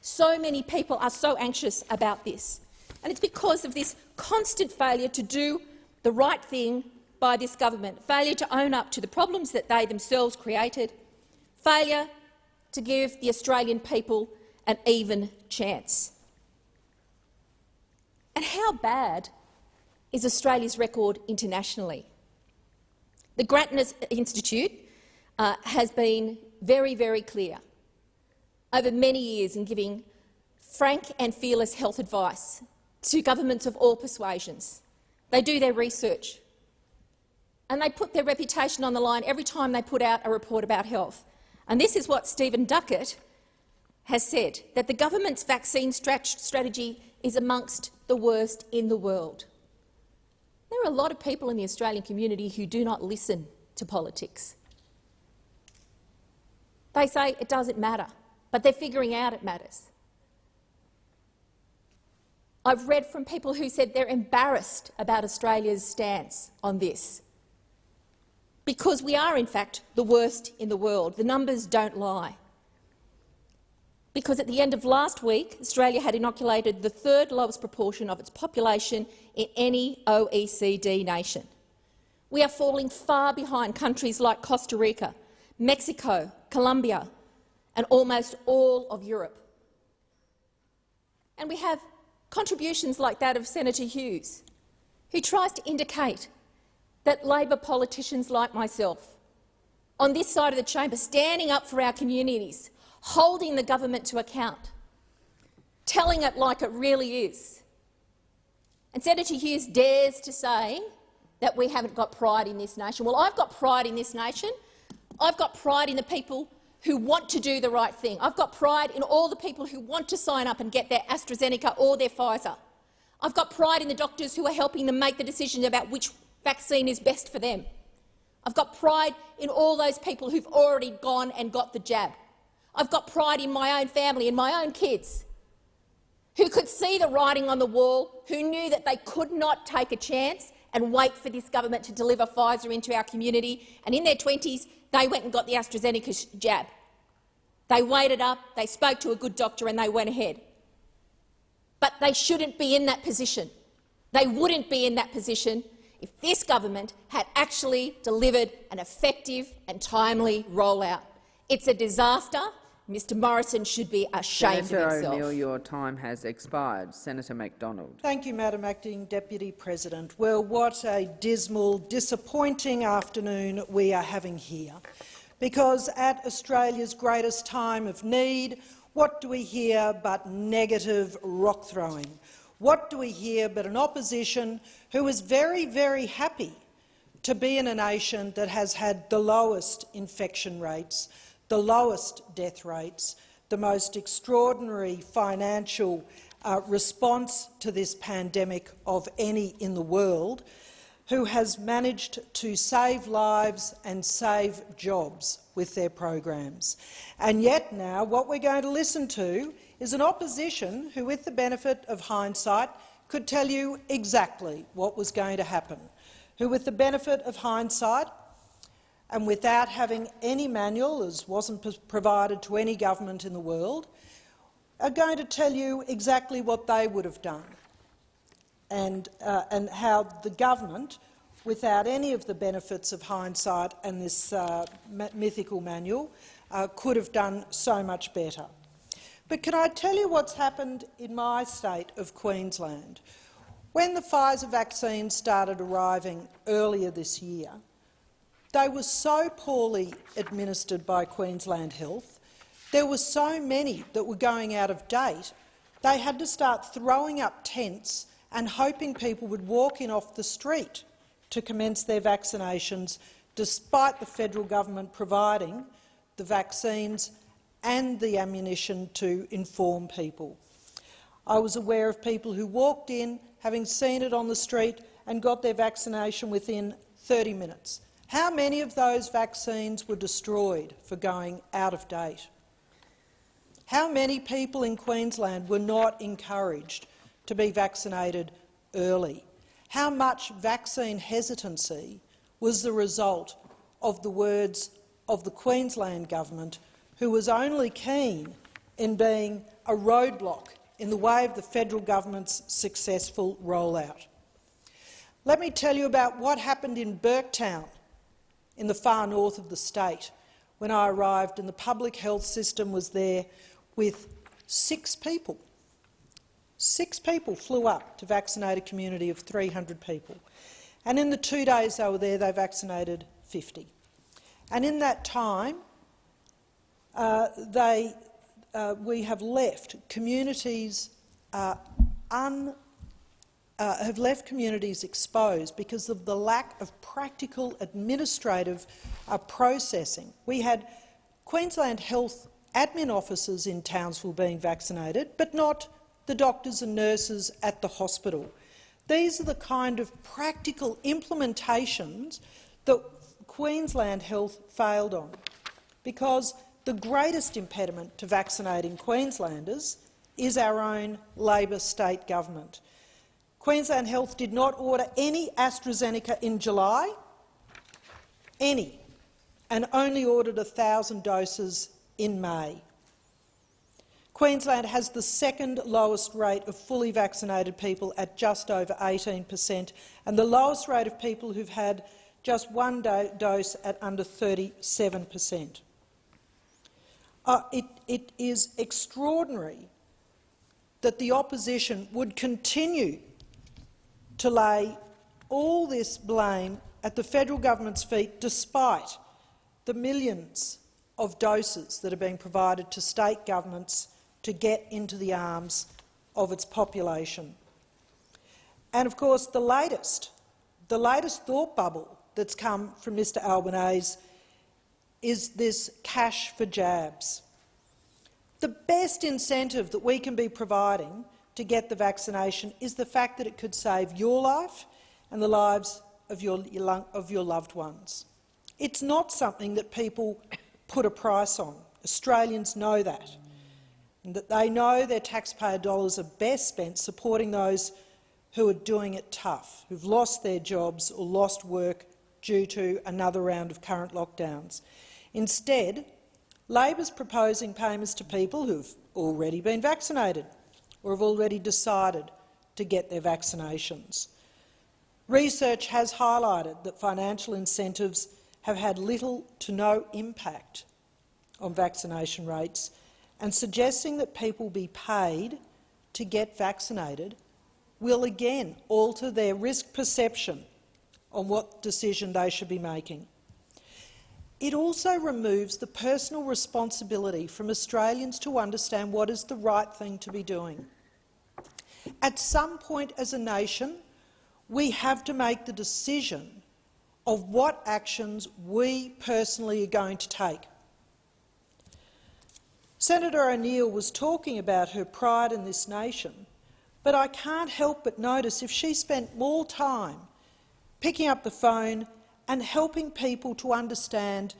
So many people are so anxious about this. And it's because of this constant failure to do the right thing by this government, failure to own up to the problems that they themselves created, failure to give the Australian people an even chance. And how bad is Australia's record internationally? The Grattan Institute uh, has been very, very clear over many years in giving frank and fearless health advice to governments of all persuasions. They do their research and they put their reputation on the line every time they put out a report about health. And this is what Stephen Duckett has said, that the government's vaccine strategy is amongst the worst in the world. There are a lot of people in the Australian community who do not listen to politics. They say it doesn't matter, but they're figuring out it matters. I've read from people who said they're embarrassed about Australia's stance on this. Because we are, in fact, the worst in the world. The numbers don't lie. Because at the end of last week, Australia had inoculated the third lowest proportion of its population in any OECD nation. We are falling far behind countries like Costa Rica, Mexico, Colombia and almost all of Europe. And we have contributions like that of Senator Hughes, who tries to indicate that Labor politicians like myself, on this side of the chamber, standing up for our communities, holding the government to account, telling it like it really is. And Senator Hughes dares to say that we haven't got pride in this nation. Well, I've got pride in this nation. I've got pride in the people who want to do the right thing. I've got pride in all the people who want to sign up and get their AstraZeneca or their Pfizer. I've got pride in the doctors who are helping them make the decision about which vaccine is best for them. I've got pride in all those people who've already gone and got the jab. I've got pride in my own family and my own kids who could see the writing on the wall, who knew that they could not take a chance and wait for this government to deliver Pfizer into our community, and in their 20s they went and got the AstraZeneca jab. They waited up, they spoke to a good doctor and they went ahead. But they shouldn't be in that position. They wouldn't be in that position if this government had actually delivered an effective and timely rollout. It's a disaster. Mr Morrison should be ashamed Senator of himself. O'Neill, your time has expired. Senator McDonald. Thank you, Madam Acting Deputy President. Well, what a dismal, disappointing afternoon we are having here. Because at Australia's greatest time of need, what do we hear but negative rock throwing? What do we hear but an opposition who is very, very happy to be in a nation that has had the lowest infection rates, the lowest death rates, the most extraordinary financial uh, response to this pandemic of any in the world, who has managed to save lives and save jobs with their programs. And yet now what we're going to listen to is an opposition who, with the benefit of hindsight, could tell you exactly what was going to happen, who, with the benefit of hindsight, and without having any manual, as wasn't provided to any government in the world, are going to tell you exactly what they would have done and, uh, and how the government, without any of the benefits of hindsight and this uh, mythical manual, uh, could have done so much better. But can I tell you what's happened in my state of Queensland? When the Pfizer vaccines started arriving earlier this year, they were so poorly administered by Queensland Health, there were so many that were going out of date, they had to start throwing up tents and hoping people would walk in off the street to commence their vaccinations, despite the federal government providing the vaccines and the ammunition to inform people. I was aware of people who walked in, having seen it on the street, and got their vaccination within 30 minutes. How many of those vaccines were destroyed for going out of date? How many people in Queensland were not encouraged to be vaccinated early? How much vaccine hesitancy was the result of the words of the Queensland government, who was only keen in being a roadblock in the way of the federal government's successful rollout? Let me tell you about what happened in Burketown in the far north of the state when I arrived and the public health system was there with six people. Six people flew up to vaccinate a community of 300 people. And in the two days they were there, they vaccinated 50. And in that time, they, uh, we have left communities uh, un, uh, have left communities exposed because of the lack of practical administrative uh, processing. We had Queensland Health admin officers in Townsville being vaccinated, but not the doctors and nurses at the hospital. These are the kind of practical implementations that Queensland Health failed on, because the greatest impediment to vaccinating Queenslanders is our own Labor state government. Queensland Health did not order any AstraZeneca in July, any, and only ordered 1,000 doses in May. Queensland has the second lowest rate of fully vaccinated people at just over 18 per cent and the lowest rate of people who've had just one do dose at under 37 per cent. Uh, it, it is extraordinary that the opposition would continue to lay all this blame at the federal government's feet despite the millions of doses that are being provided to state governments to get into the arms of its population. And of course the latest, the latest thought bubble that's come from Mr Albanese is this cash for jabs. The best incentive that we can be providing to get the vaccination is the fact that it could save your life and the lives of your, of your loved ones. It's not something that people put a price on. Australians know that, and that they know their taxpayer dollars are best spent supporting those who are doing it tough, who've lost their jobs or lost work due to another round of current lockdowns. Instead, Labor's proposing payments to people who've already been vaccinated or have already decided to get their vaccinations. Research has highlighted that financial incentives have had little to no impact on vaccination rates, and suggesting that people be paid to get vaccinated will again alter their risk perception on what decision they should be making. It also removes the personal responsibility from Australians to understand what is the right thing to be doing. At some point as a nation, we have to make the decision of what actions we personally are going to take. Senator O'Neill was talking about her pride in this nation, but I can't help but notice if she spent more time picking up the phone and helping people to understand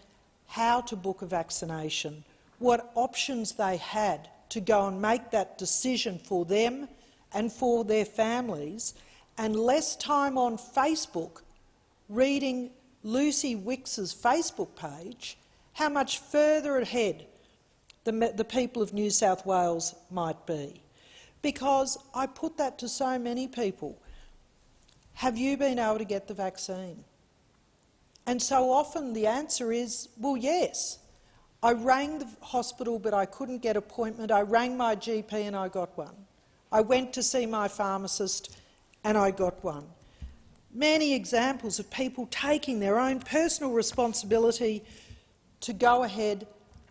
how to book a vaccination, what options they had to go and make that decision for them and for their families, and less time on Facebook reading Lucy Wicks's Facebook page, how much further ahead the, the people of New South Wales might be. Because I put that to so many people. Have you been able to get the vaccine? And so often the answer is, well, yes. I rang the hospital but I couldn't get appointment. I rang my GP and I got one. I went to see my pharmacist and I got one. Many examples of people taking their own personal responsibility to go ahead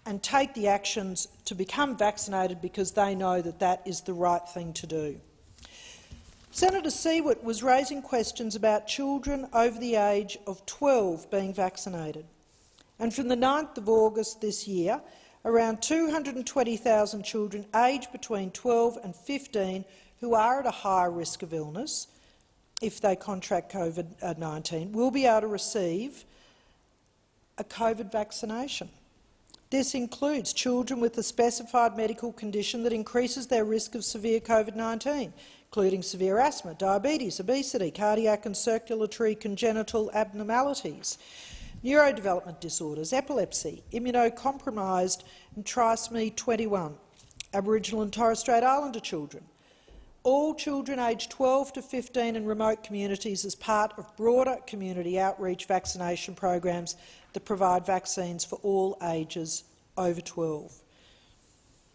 and take the actions to become vaccinated because they know that that is the right thing to do. Senator Siewert was raising questions about children over the age of 12 being vaccinated. And from the 9th of August this year, around 220,000 children aged between 12 and 15 who are at a higher risk of illness if they contract COVID-19 will be able to receive a COVID vaccination. This includes children with a specified medical condition that increases their risk of severe COVID-19, including severe asthma, diabetes, obesity, cardiac and circulatory congenital abnormalities, neurodevelopment disorders, epilepsy, immunocompromised and trisomy 21, Aboriginal and Torres Strait Islander children, all children aged 12 to 15 in remote communities as part of broader community outreach vaccination programs that provide vaccines for all ages over 12.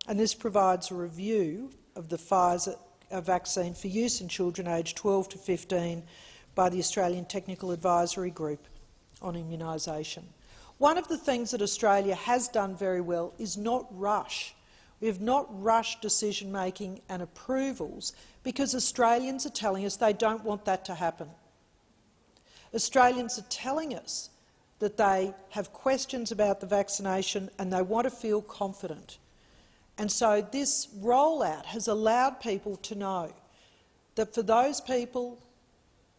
And this provides a review of the Pfizer uh, vaccine for use in children aged 12 to 15 by the Australian Technical Advisory Group on immunisation. One of the things that Australia has done very well is not rush. We have not rushed decision-making and approvals because Australians are telling us they don't want that to happen. Australians are telling us that they have questions about the vaccination and they want to feel confident. And so this rollout has allowed people to know that for those people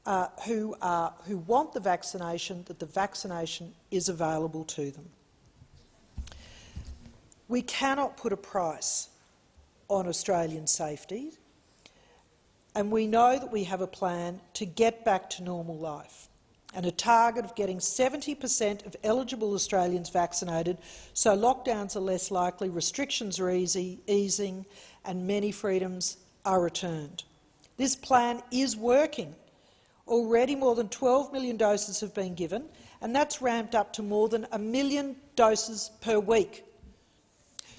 uh, who, are, who want the vaccination, that the vaccination is available to them. We cannot put a price on Australian safety, and we know that we have a plan to get back to normal life and a target of getting 70 per cent of eligible Australians vaccinated so lockdowns are less likely, restrictions are easy, easing and many freedoms are returned. This plan is working. Already more than 12 million doses have been given, and that's ramped up to more than a million doses per week.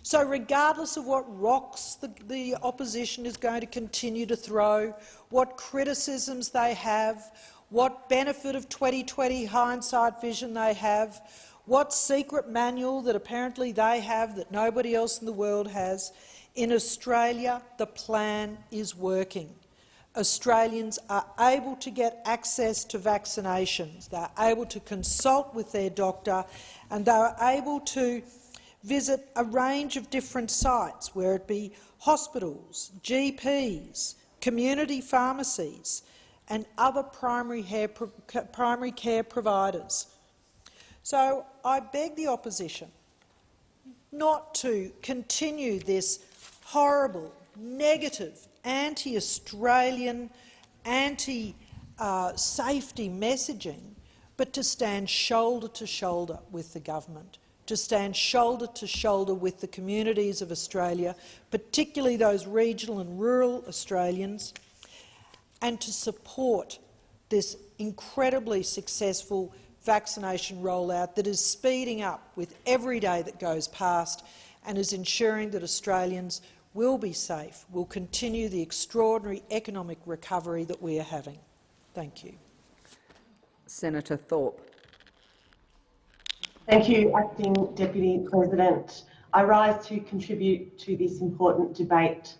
So regardless of what rocks the, the opposition is going to continue to throw, what criticisms they have, what benefit of 2020 hindsight vision they have, what secret manual that apparently they have that nobody else in the world has. In Australia, the plan is working. Australians are able to get access to vaccinations. They are able to consult with their doctor and they are able to visit a range of different sites, where it be hospitals, GPs, community pharmacies, and other primary, hair, primary care providers. So I beg the opposition not to continue this horrible, negative, anti-Australian, anti-safety uh, messaging, but to stand shoulder to shoulder with the government, to stand shoulder to shoulder with the communities of Australia, particularly those regional and rural Australians, and to support this incredibly successful vaccination rollout that is speeding up with every day that goes past and is ensuring that Australians will be safe, will continue the extraordinary economic recovery that we are having. Thank you. Senator Thorpe. Thank you, Acting Deputy President. I rise to contribute to this important debate.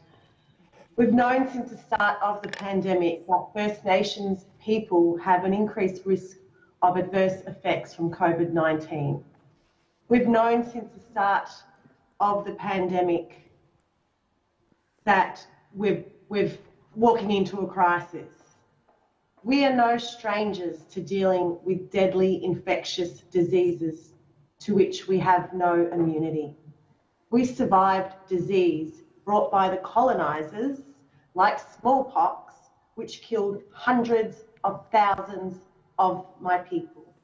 We've known since the start of the pandemic that First Nations people have an increased risk of adverse effects from COVID-19. We've known since the start of the pandemic that we're, we're walking into a crisis. We are no strangers to dealing with deadly infectious diseases to which we have no immunity. We survived disease brought by the colonisers, like smallpox, which killed hundreds of thousands of my people.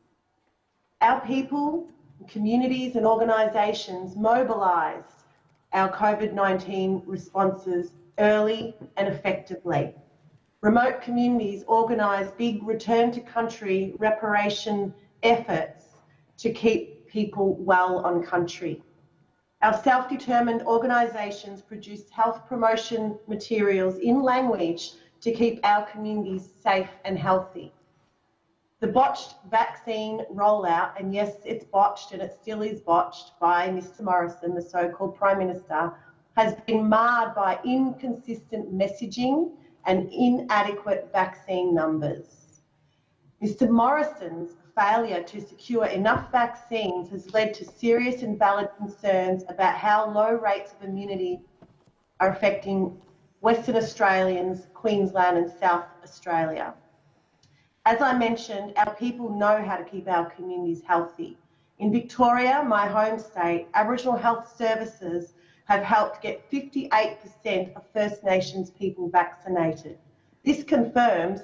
Our people, communities and organisations mobilised our COVID-19 responses early and effectively. Remote communities organised big return to country reparation efforts to keep people well on country. Our self-determined organisations produce health promotion materials in language to keep our communities safe and healthy. The botched vaccine rollout, and yes, it's botched and it still is botched by Mr Morrison, the so-called Prime Minister, has been marred by inconsistent messaging and inadequate vaccine numbers. Mr Morrison's failure to secure enough vaccines has led to serious and valid concerns about how low rates of immunity are affecting Western Australians, Queensland and South Australia. As I mentioned, our people know how to keep our communities healthy. In Victoria, my home state, Aboriginal Health Services have helped get 58% of First Nations people vaccinated. This confirms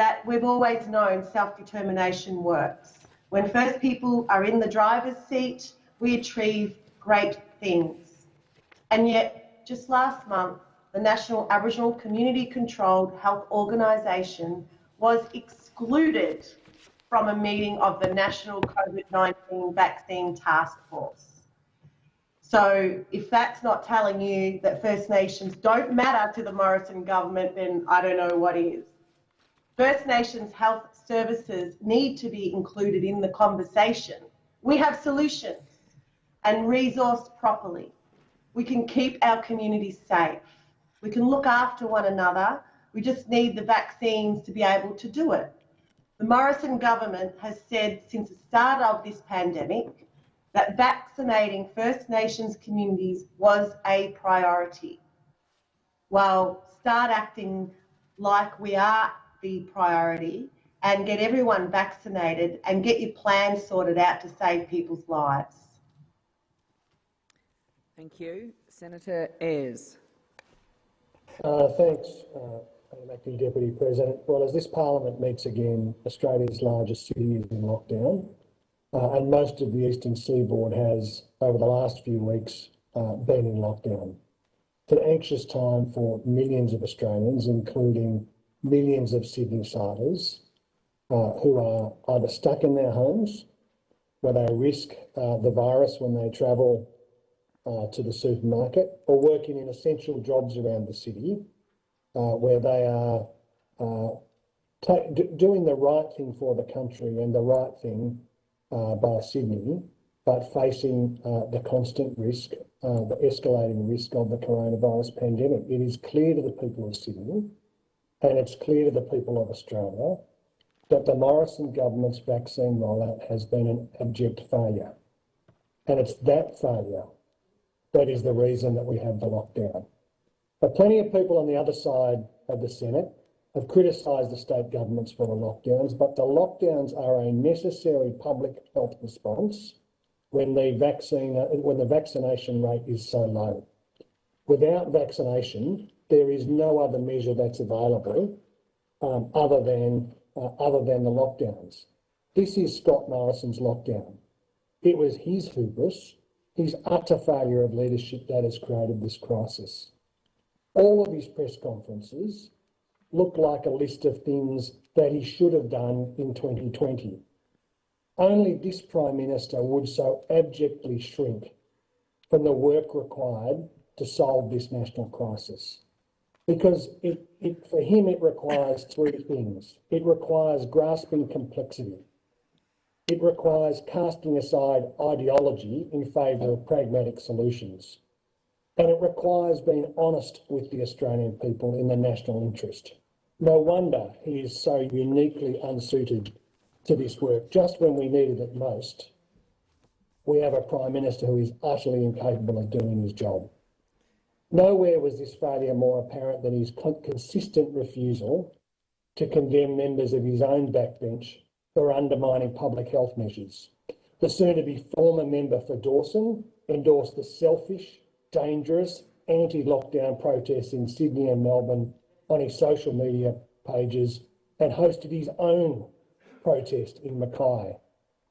that we've always known self-determination works. When First people are in the driver's seat, we achieve great things. And yet, just last month, the National Aboriginal Community Controlled Health Organisation was excluded from a meeting of the National COVID-19 Vaccine Task Force. So if that's not telling you that First Nations don't matter to the Morrison government, then I don't know what is. First Nations health services need to be included in the conversation. We have solutions and resourced properly. We can keep our communities safe. We can look after one another. We just need the vaccines to be able to do it. The Morrison government has said since the start of this pandemic that vaccinating First Nations communities was a priority. Well, start acting like we are the priority and get everyone vaccinated and get your plans sorted out to save people's lives. Thank you. Senator Ayres. Uh, thanks, uh, Acting Deputy President. Well, as this parliament meets again, Australia's largest city is in lockdown. Uh, and most of the eastern seaboard has, over the last few weeks, uh, been in lockdown. It's an anxious time for millions of Australians, including millions of Sydneysiders, uh, who are either stuck in their homes, where they risk uh, the virus when they travel uh, to the supermarket, or working in essential jobs around the city, uh, where they are doing the right thing for the country and the right thing uh, by Sydney, but facing uh, the constant risk, uh, the escalating risk of the coronavirus pandemic. It is clear to the people of Sydney and it's clear to the people of Australia that the Morrison government's vaccine rollout has been an abject failure. And it's that failure that is the reason that we have the lockdown. But plenty of people on the other side of the Senate have criticised the state governments for the lockdowns, but the lockdowns are a necessary public health response when the vaccine when the vaccination rate is so low. Without vaccination, there is no other measure that's available um, other than uh, other than the lockdowns. This is Scott Morrison's lockdown. It was his hubris, his utter failure of leadership that has created this crisis. All of his press conferences look like a list of things that he should have done in 2020. Only this Prime Minister would so abjectly shrink from the work required to solve this national crisis. Because it, it, for him, it requires three things. It requires grasping complexity. It requires casting aside ideology in favour of pragmatic solutions. And it requires being honest with the Australian people in the national interest. No wonder he is so uniquely unsuited to this work. Just when we needed it most, we have a Prime Minister who is utterly incapable of doing his job. Nowhere was this failure more apparent than his consistent refusal to condemn members of his own backbench for undermining public health measures. The soon-to-be former member for Dawson endorsed the selfish, dangerous, anti-lockdown protests in Sydney and Melbourne on his social media pages and hosted his own protest in Mackay.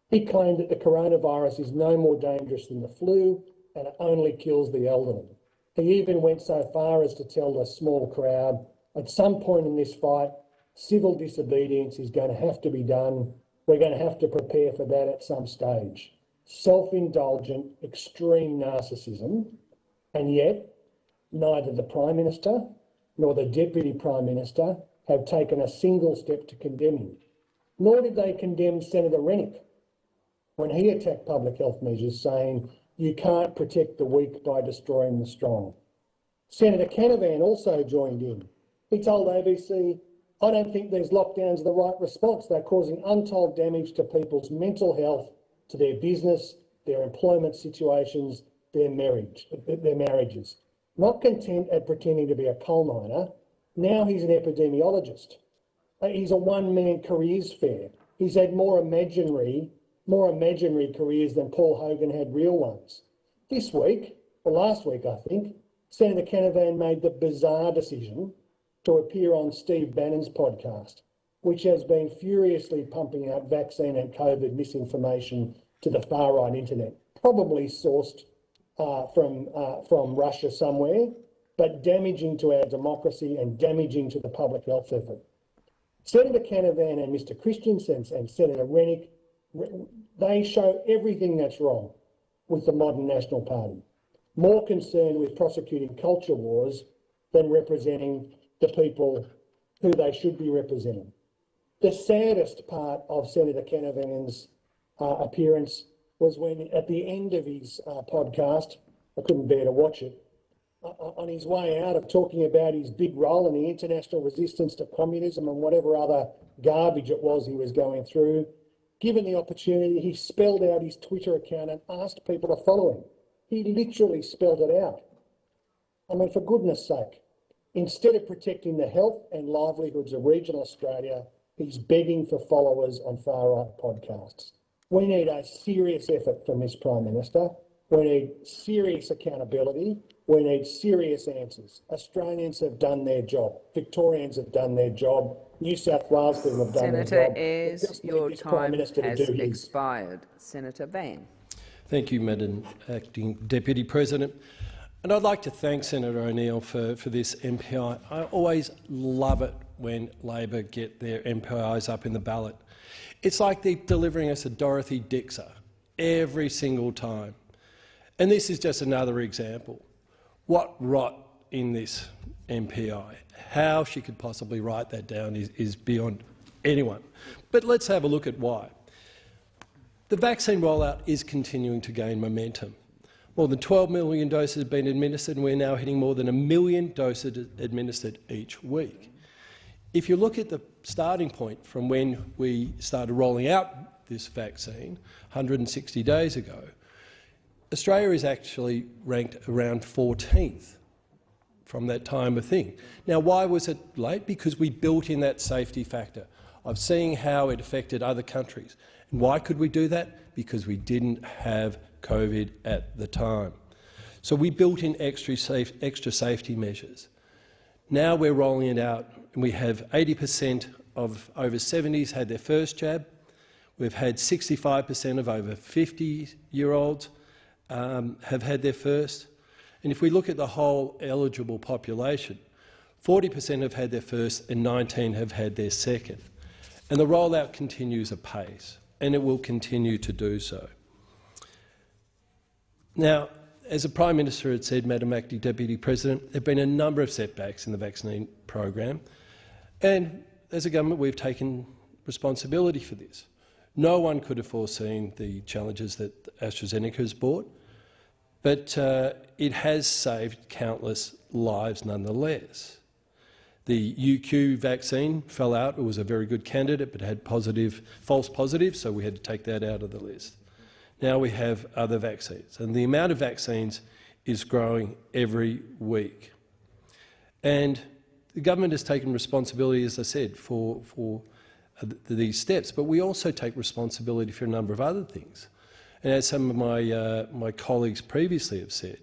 He claimed that the coronavirus is no more dangerous than the flu and it only kills the elderly. He even went so far as to tell the small crowd, at some point in this fight, civil disobedience is going to have to be done. We're going to have to prepare for that at some stage. Self-indulgent, extreme narcissism, and yet neither the Prime Minister nor the Deputy Prime Minister have taken a single step to condemn him. Nor did they condemn Senator Rennick when he attacked public health measures, saying you can't protect the weak by destroying the strong. Senator Canavan also joined in. He told ABC, I don't think these lockdowns are the right response. They're causing untold damage to people's mental health, to their business, their employment situations, their marriage, their marriages. Not content at pretending to be a coal miner, now he's an epidemiologist. He's a one-man careers fair. He's had more imaginary more imaginary careers than Paul Hogan had real ones. This week, or last week I think, Senator Canavan made the bizarre decision to appear on Steve Bannon's podcast, which has been furiously pumping out vaccine and COVID misinformation to the far-right internet, probably sourced uh, from, uh, from Russia somewhere, but damaging to our democracy and damaging to the public health effort. Senator Canavan and Mr Christensen and Senator Rennick they show everything that's wrong with the modern National Party, more concerned with prosecuting culture wars than representing the people who they should be representing. The saddest part of Senator Canavan's uh, appearance was when, at the end of his uh, podcast, I couldn't bear to watch it, uh, uh on his way out of talking about his big role in the international resistance to communism and whatever other garbage it was he was going through, Given the opportunity, he spelled out his Twitter account and asked people to follow him. He literally spelled it out. I mean, for goodness sake, instead of protecting the health and livelihoods of regional Australia, he's begging for followers on far-right podcasts. We need a serious effort from this Prime Minister. We need serious accountability. We need serious answers. Australians have done their job. Victorians have done their job. New South Wales people have done Senator their job. Ayres, your time has expired. Senator Van. Thank you, Madam Acting Deputy President. And I'd like to thank Senator O'Neill for, for this MPI. I always love it when Labor get their MPIs up in the ballot. It's like they're delivering us a Dorothy Dixer every single time. And this is just another example. What rot in this MPI. How she could possibly write that down is, is beyond anyone. But let's have a look at why. The vaccine rollout is continuing to gain momentum. More than 12 million doses have been administered, and we're now hitting more than a million doses administered each week. If you look at the starting point from when we started rolling out this vaccine 160 days ago, Australia is actually ranked around 14th from that time of thing. Now, why was it late? Because we built in that safety factor of seeing how it affected other countries. And why could we do that? Because we didn't have COVID at the time. So we built in extra, safe, extra safety measures. Now we're rolling it out, and we have 80 per cent of over 70s had their first jab. We've had 65 per cent of over 50-year-olds um, have had their first. And if we look at the whole eligible population, 40 per cent have had their first and 19 have had their second. And the rollout continues apace, and it will continue to do so. Now, as the Prime Minister had said, Madam Acting Deputy President, there have been a number of setbacks in the vaccine program, and as a government we've taken responsibility for this. No one could have foreseen the challenges that AstraZeneca has brought, but uh, it has saved countless lives nonetheless. The UQ vaccine fell out. It was a very good candidate but had positive, false positives, so we had to take that out of the list. Now we have other vaccines, and the amount of vaccines is growing every week. And the government has taken responsibility, as I said, for, for uh, these steps, but we also take responsibility for a number of other things. And as some of my, uh, my colleagues previously have said,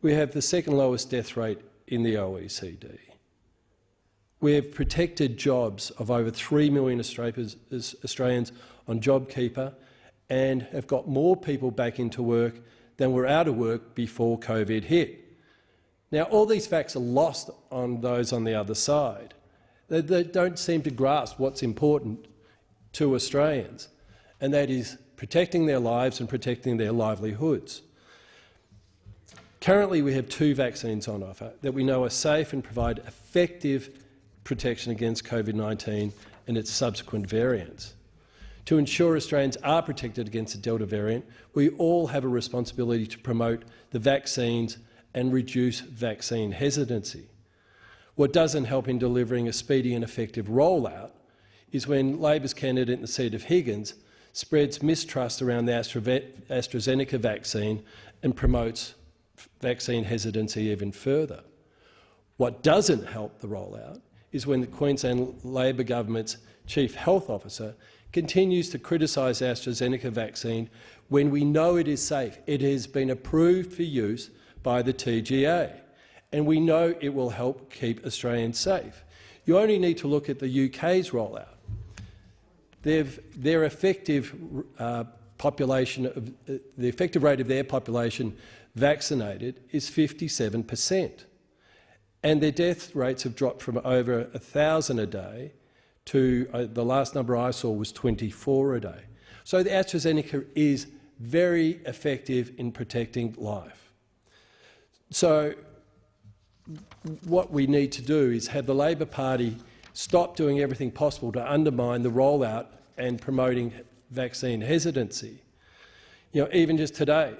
we have the second lowest death rate in the OECD. We have protected jobs of over 3 million Australians on JobKeeper and have got more people back into work than were out of work before COVID hit. Now, all these facts are lost on those on the other side. They, they don't seem to grasp what's important to Australians, and that is protecting their lives and protecting their livelihoods. Currently, we have two vaccines on offer that we know are safe and provide effective protection against COVID-19 and its subsequent variants. To ensure Australians are protected against the Delta variant, we all have a responsibility to promote the vaccines and reduce vaccine hesitancy. What doesn't help in delivering a speedy and effective rollout is when Labor's candidate in the seat of Higgins spreads mistrust around the AstraZeneca vaccine and promotes vaccine hesitancy even further. What doesn't help the rollout is when the Queensland Labor government's chief health officer continues to criticise AstraZeneca vaccine when we know it is safe. It has been approved for use by the TGA, and we know it will help keep Australians safe. You only need to look at the UK's rollout. Their effective uh, population, of, uh, the effective rate of their population vaccinated is 57 per cent and their death rates have dropped from over 1,000 a day to uh, the last number I saw was 24 a day. So the AstraZeneca is very effective in protecting life. So what we need to do is have the Labor Party stop doing everything possible to undermine the rollout and promoting vaccine hesitancy. You know, even just today,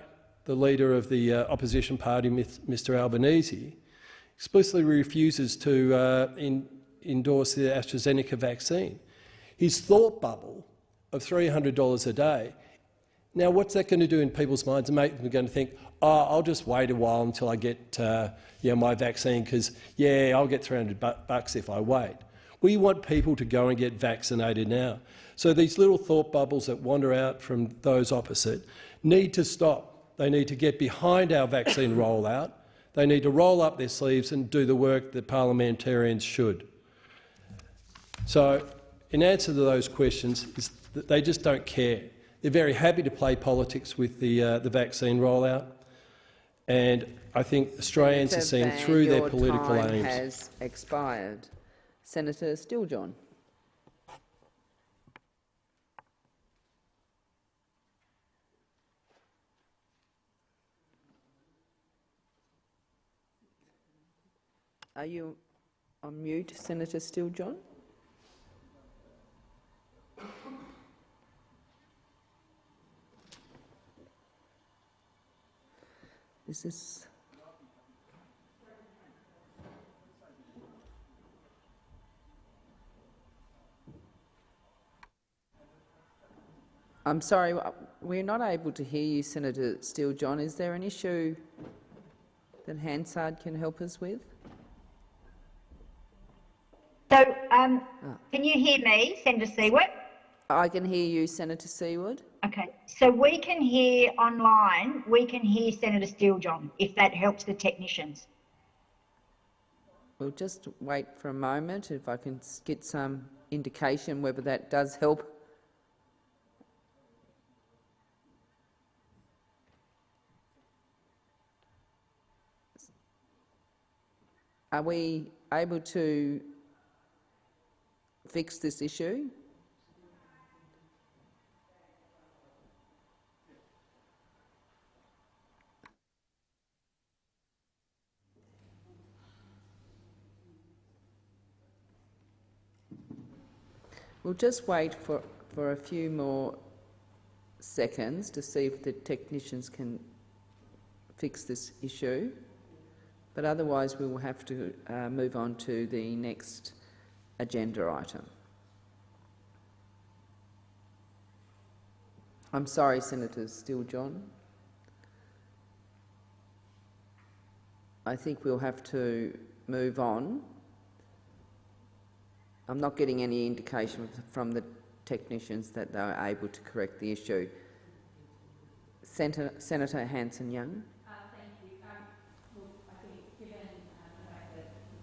the leader of the uh, opposition party, Mr Albanese, explicitly refuses to uh, in, endorse the AstraZeneca vaccine. His thought bubble of $300 a day, now what's that going to do in people's minds and make them going to think, oh, I'll just wait a while until I get uh, you know, my vaccine because, yeah, I'll get 300 bucks if I wait. We want people to go and get vaccinated now. So these little thought bubbles that wander out from those opposite need to stop. They need to get behind our vaccine rollout they need to roll up their sleeves and do the work that parliamentarians should. So, in answer to those questions, is that they just don't care. They're very happy to play politics with the, uh, the vaccine rollout, and I think Australians are seeing Van, through their political time aims. has expired. Senator Steele-John. Are you on mute, Senator Steele-John? Is I'm sorry, we're not able to hear you, Senator Steele-John. Is there an issue that Hansard can help us with? So, um, oh. can you hear me, Senator Siewert? I can hear you, Senator Siewert. Okay, so we can hear online, we can hear Senator Steele-John, if that helps the technicians. We'll just wait for a moment, if I can get some indication whether that does help. Are we able to fix this issue? We'll just wait for, for a few more seconds to see if the technicians can fix this issue. But otherwise, we will have to uh, move on to the next agenda item. I'm sorry, Senator Steele John. I think we'll have to move on. I'm not getting any indication from the technicians that they are able to correct the issue. Senator, Senator Hanson-Young.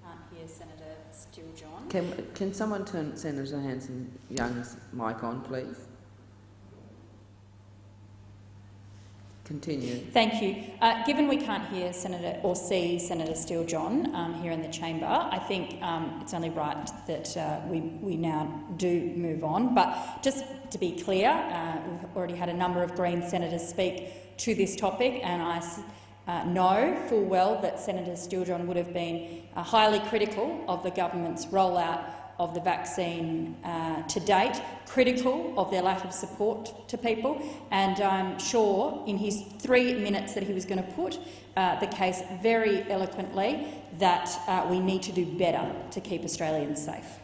Can't hear Senator Steele John. Can, can someone turn Senator Hanson-Young's mic on, please? Continue. Thank you. Uh, given we can't hear Senator or see Senator Steele John um, here in the chamber, I think um, it's only right that uh, we, we now do move on. But just to be clear, uh, we've already had a number of Green senators speak to this topic, and I uh, know full well that Senator Steele John would have been uh, highly critical of the government's rollout of the vaccine uh, to date, critical of their lack of support to people, and I'm sure in his three minutes that he was going to put uh, the case very eloquently that uh, we need to do better to keep Australians safe.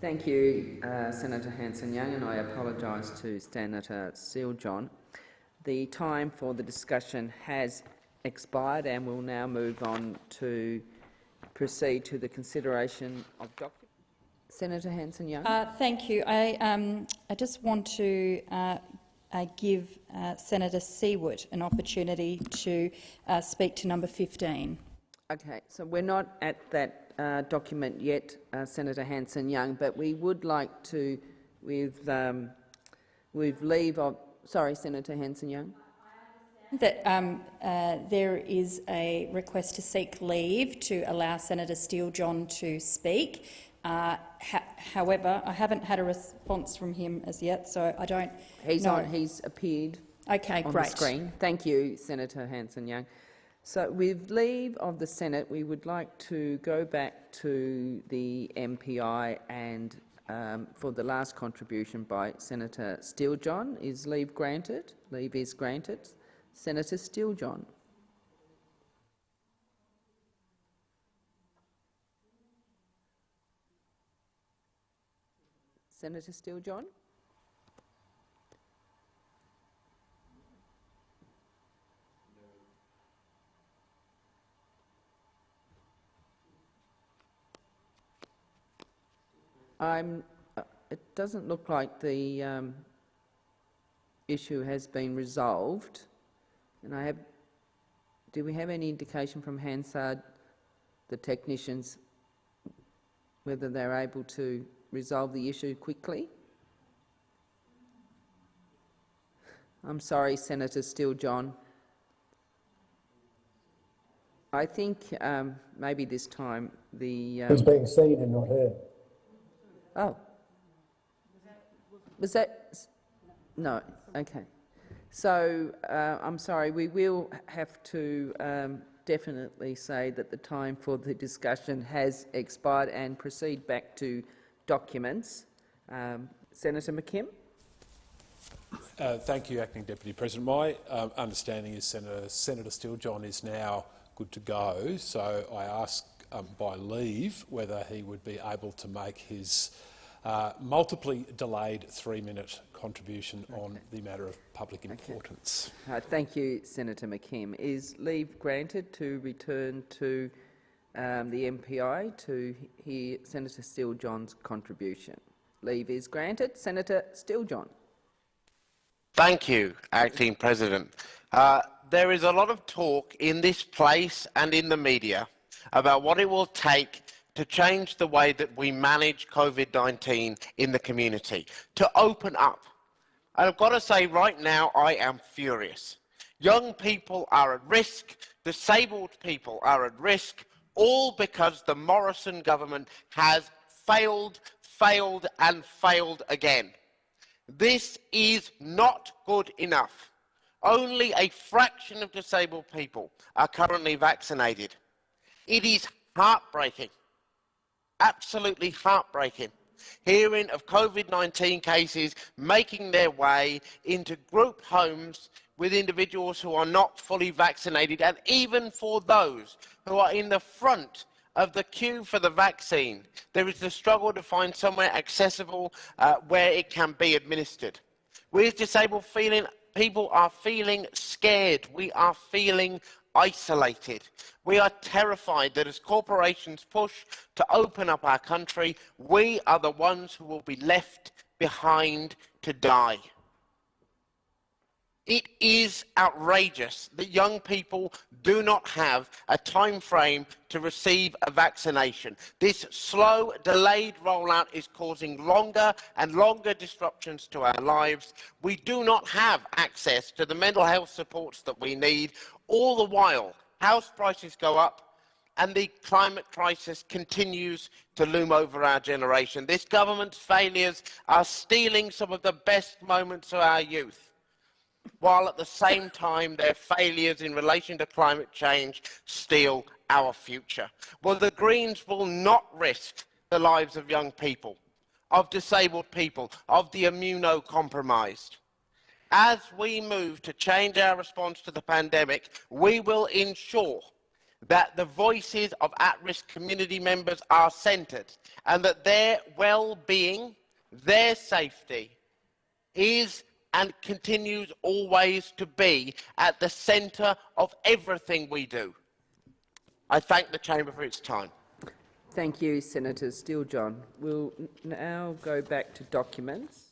Thank you, uh, Senator Hanson-Young, and I apologise to Senator Steele John. The time for the discussion has expired and we'll now move on to proceed to the consideration of documents. Senator Hanson-Young. Uh, thank you. I, um, I just want to uh, uh, give uh, Senator Siewert an opportunity to uh, speak to number 15. Okay, so we're not at that uh, document yet, Senator Hanson-Young, but we would like to, with, um, with leave of... Sorry, Senator Hanson-Young. That um, there is a request to seek leave to allow Senator Steele John to speak. Uh, ha however, I haven't had a response from him as yet, so I don't he's know. On, he's appeared okay, on great. the screen. Thank you, Senator Hanson-Young. So with leave of the Senate, we would like to go back to the MPI and um, for the last contribution by Senator Steele-John. Is leave granted? Leave is granted. Senator Steele-John. Senator Steele John. I'm, uh, it doesn't look like the um, issue has been resolved. And I have, do we have any indication from Hansard, the technicians, whether they're able to resolve the issue quickly? I'm sorry, Senator Steele John. I think um, maybe this time the... Um, He's being seen and not heard. Oh. Was that... No, okay. So, uh, I'm sorry, we will have to um, definitely say that the time for the discussion has expired and proceed back to documents. Um, Senator McKim. Uh, thank you, Acting Deputy President. My um, understanding is Senator, Senator Steele-John is now good to go, so I ask um, by leave whether he would be able to make his uh, multiply delayed three-minute contribution okay. on the matter of public importance. Okay. Uh, thank you, Senator McKim. Is leave granted to return to um, the MPI to hear Senator Steele-John's contribution. Leave is granted. Senator Steele-John. Thank you, Acting President. Uh, there is a lot of talk in this place and in the media about what it will take to change the way that we manage COVID-19 in the community, to open up. And I've got to say right now, I am furious. Young people are at risk, disabled people are at risk, all because the Morrison government has failed, failed and failed again. This is not good enough. Only a fraction of disabled people are currently vaccinated. It is heartbreaking, absolutely heartbreaking, hearing of COVID-19 cases making their way into group homes with individuals who are not fully vaccinated, and even for those who are in the front of the queue for the vaccine, there is the struggle to find somewhere accessible uh, where it can be administered. We as disabled feeling, people are feeling scared. We are feeling isolated. We are terrified that as corporations push to open up our country, we are the ones who will be left behind to die. It is outrageous that young people do not have a time frame to receive a vaccination. This slow, delayed rollout is causing longer and longer disruptions to our lives. We do not have access to the mental health supports that we need. All the while, house prices go up and the climate crisis continues to loom over our generation. This government's failures are stealing some of the best moments of our youth while at the same time their failures in relation to climate change steal our future. Well, the Greens will not risk the lives of young people, of disabled people, of the immunocompromised. As we move to change our response to the pandemic, we will ensure that the voices of at-risk community members are centred and that their well-being, their safety is and continues always to be at the centre of everything we do. I thank the Chamber for its time. Thank you, Senator Steele-John. We'll now go back to documents.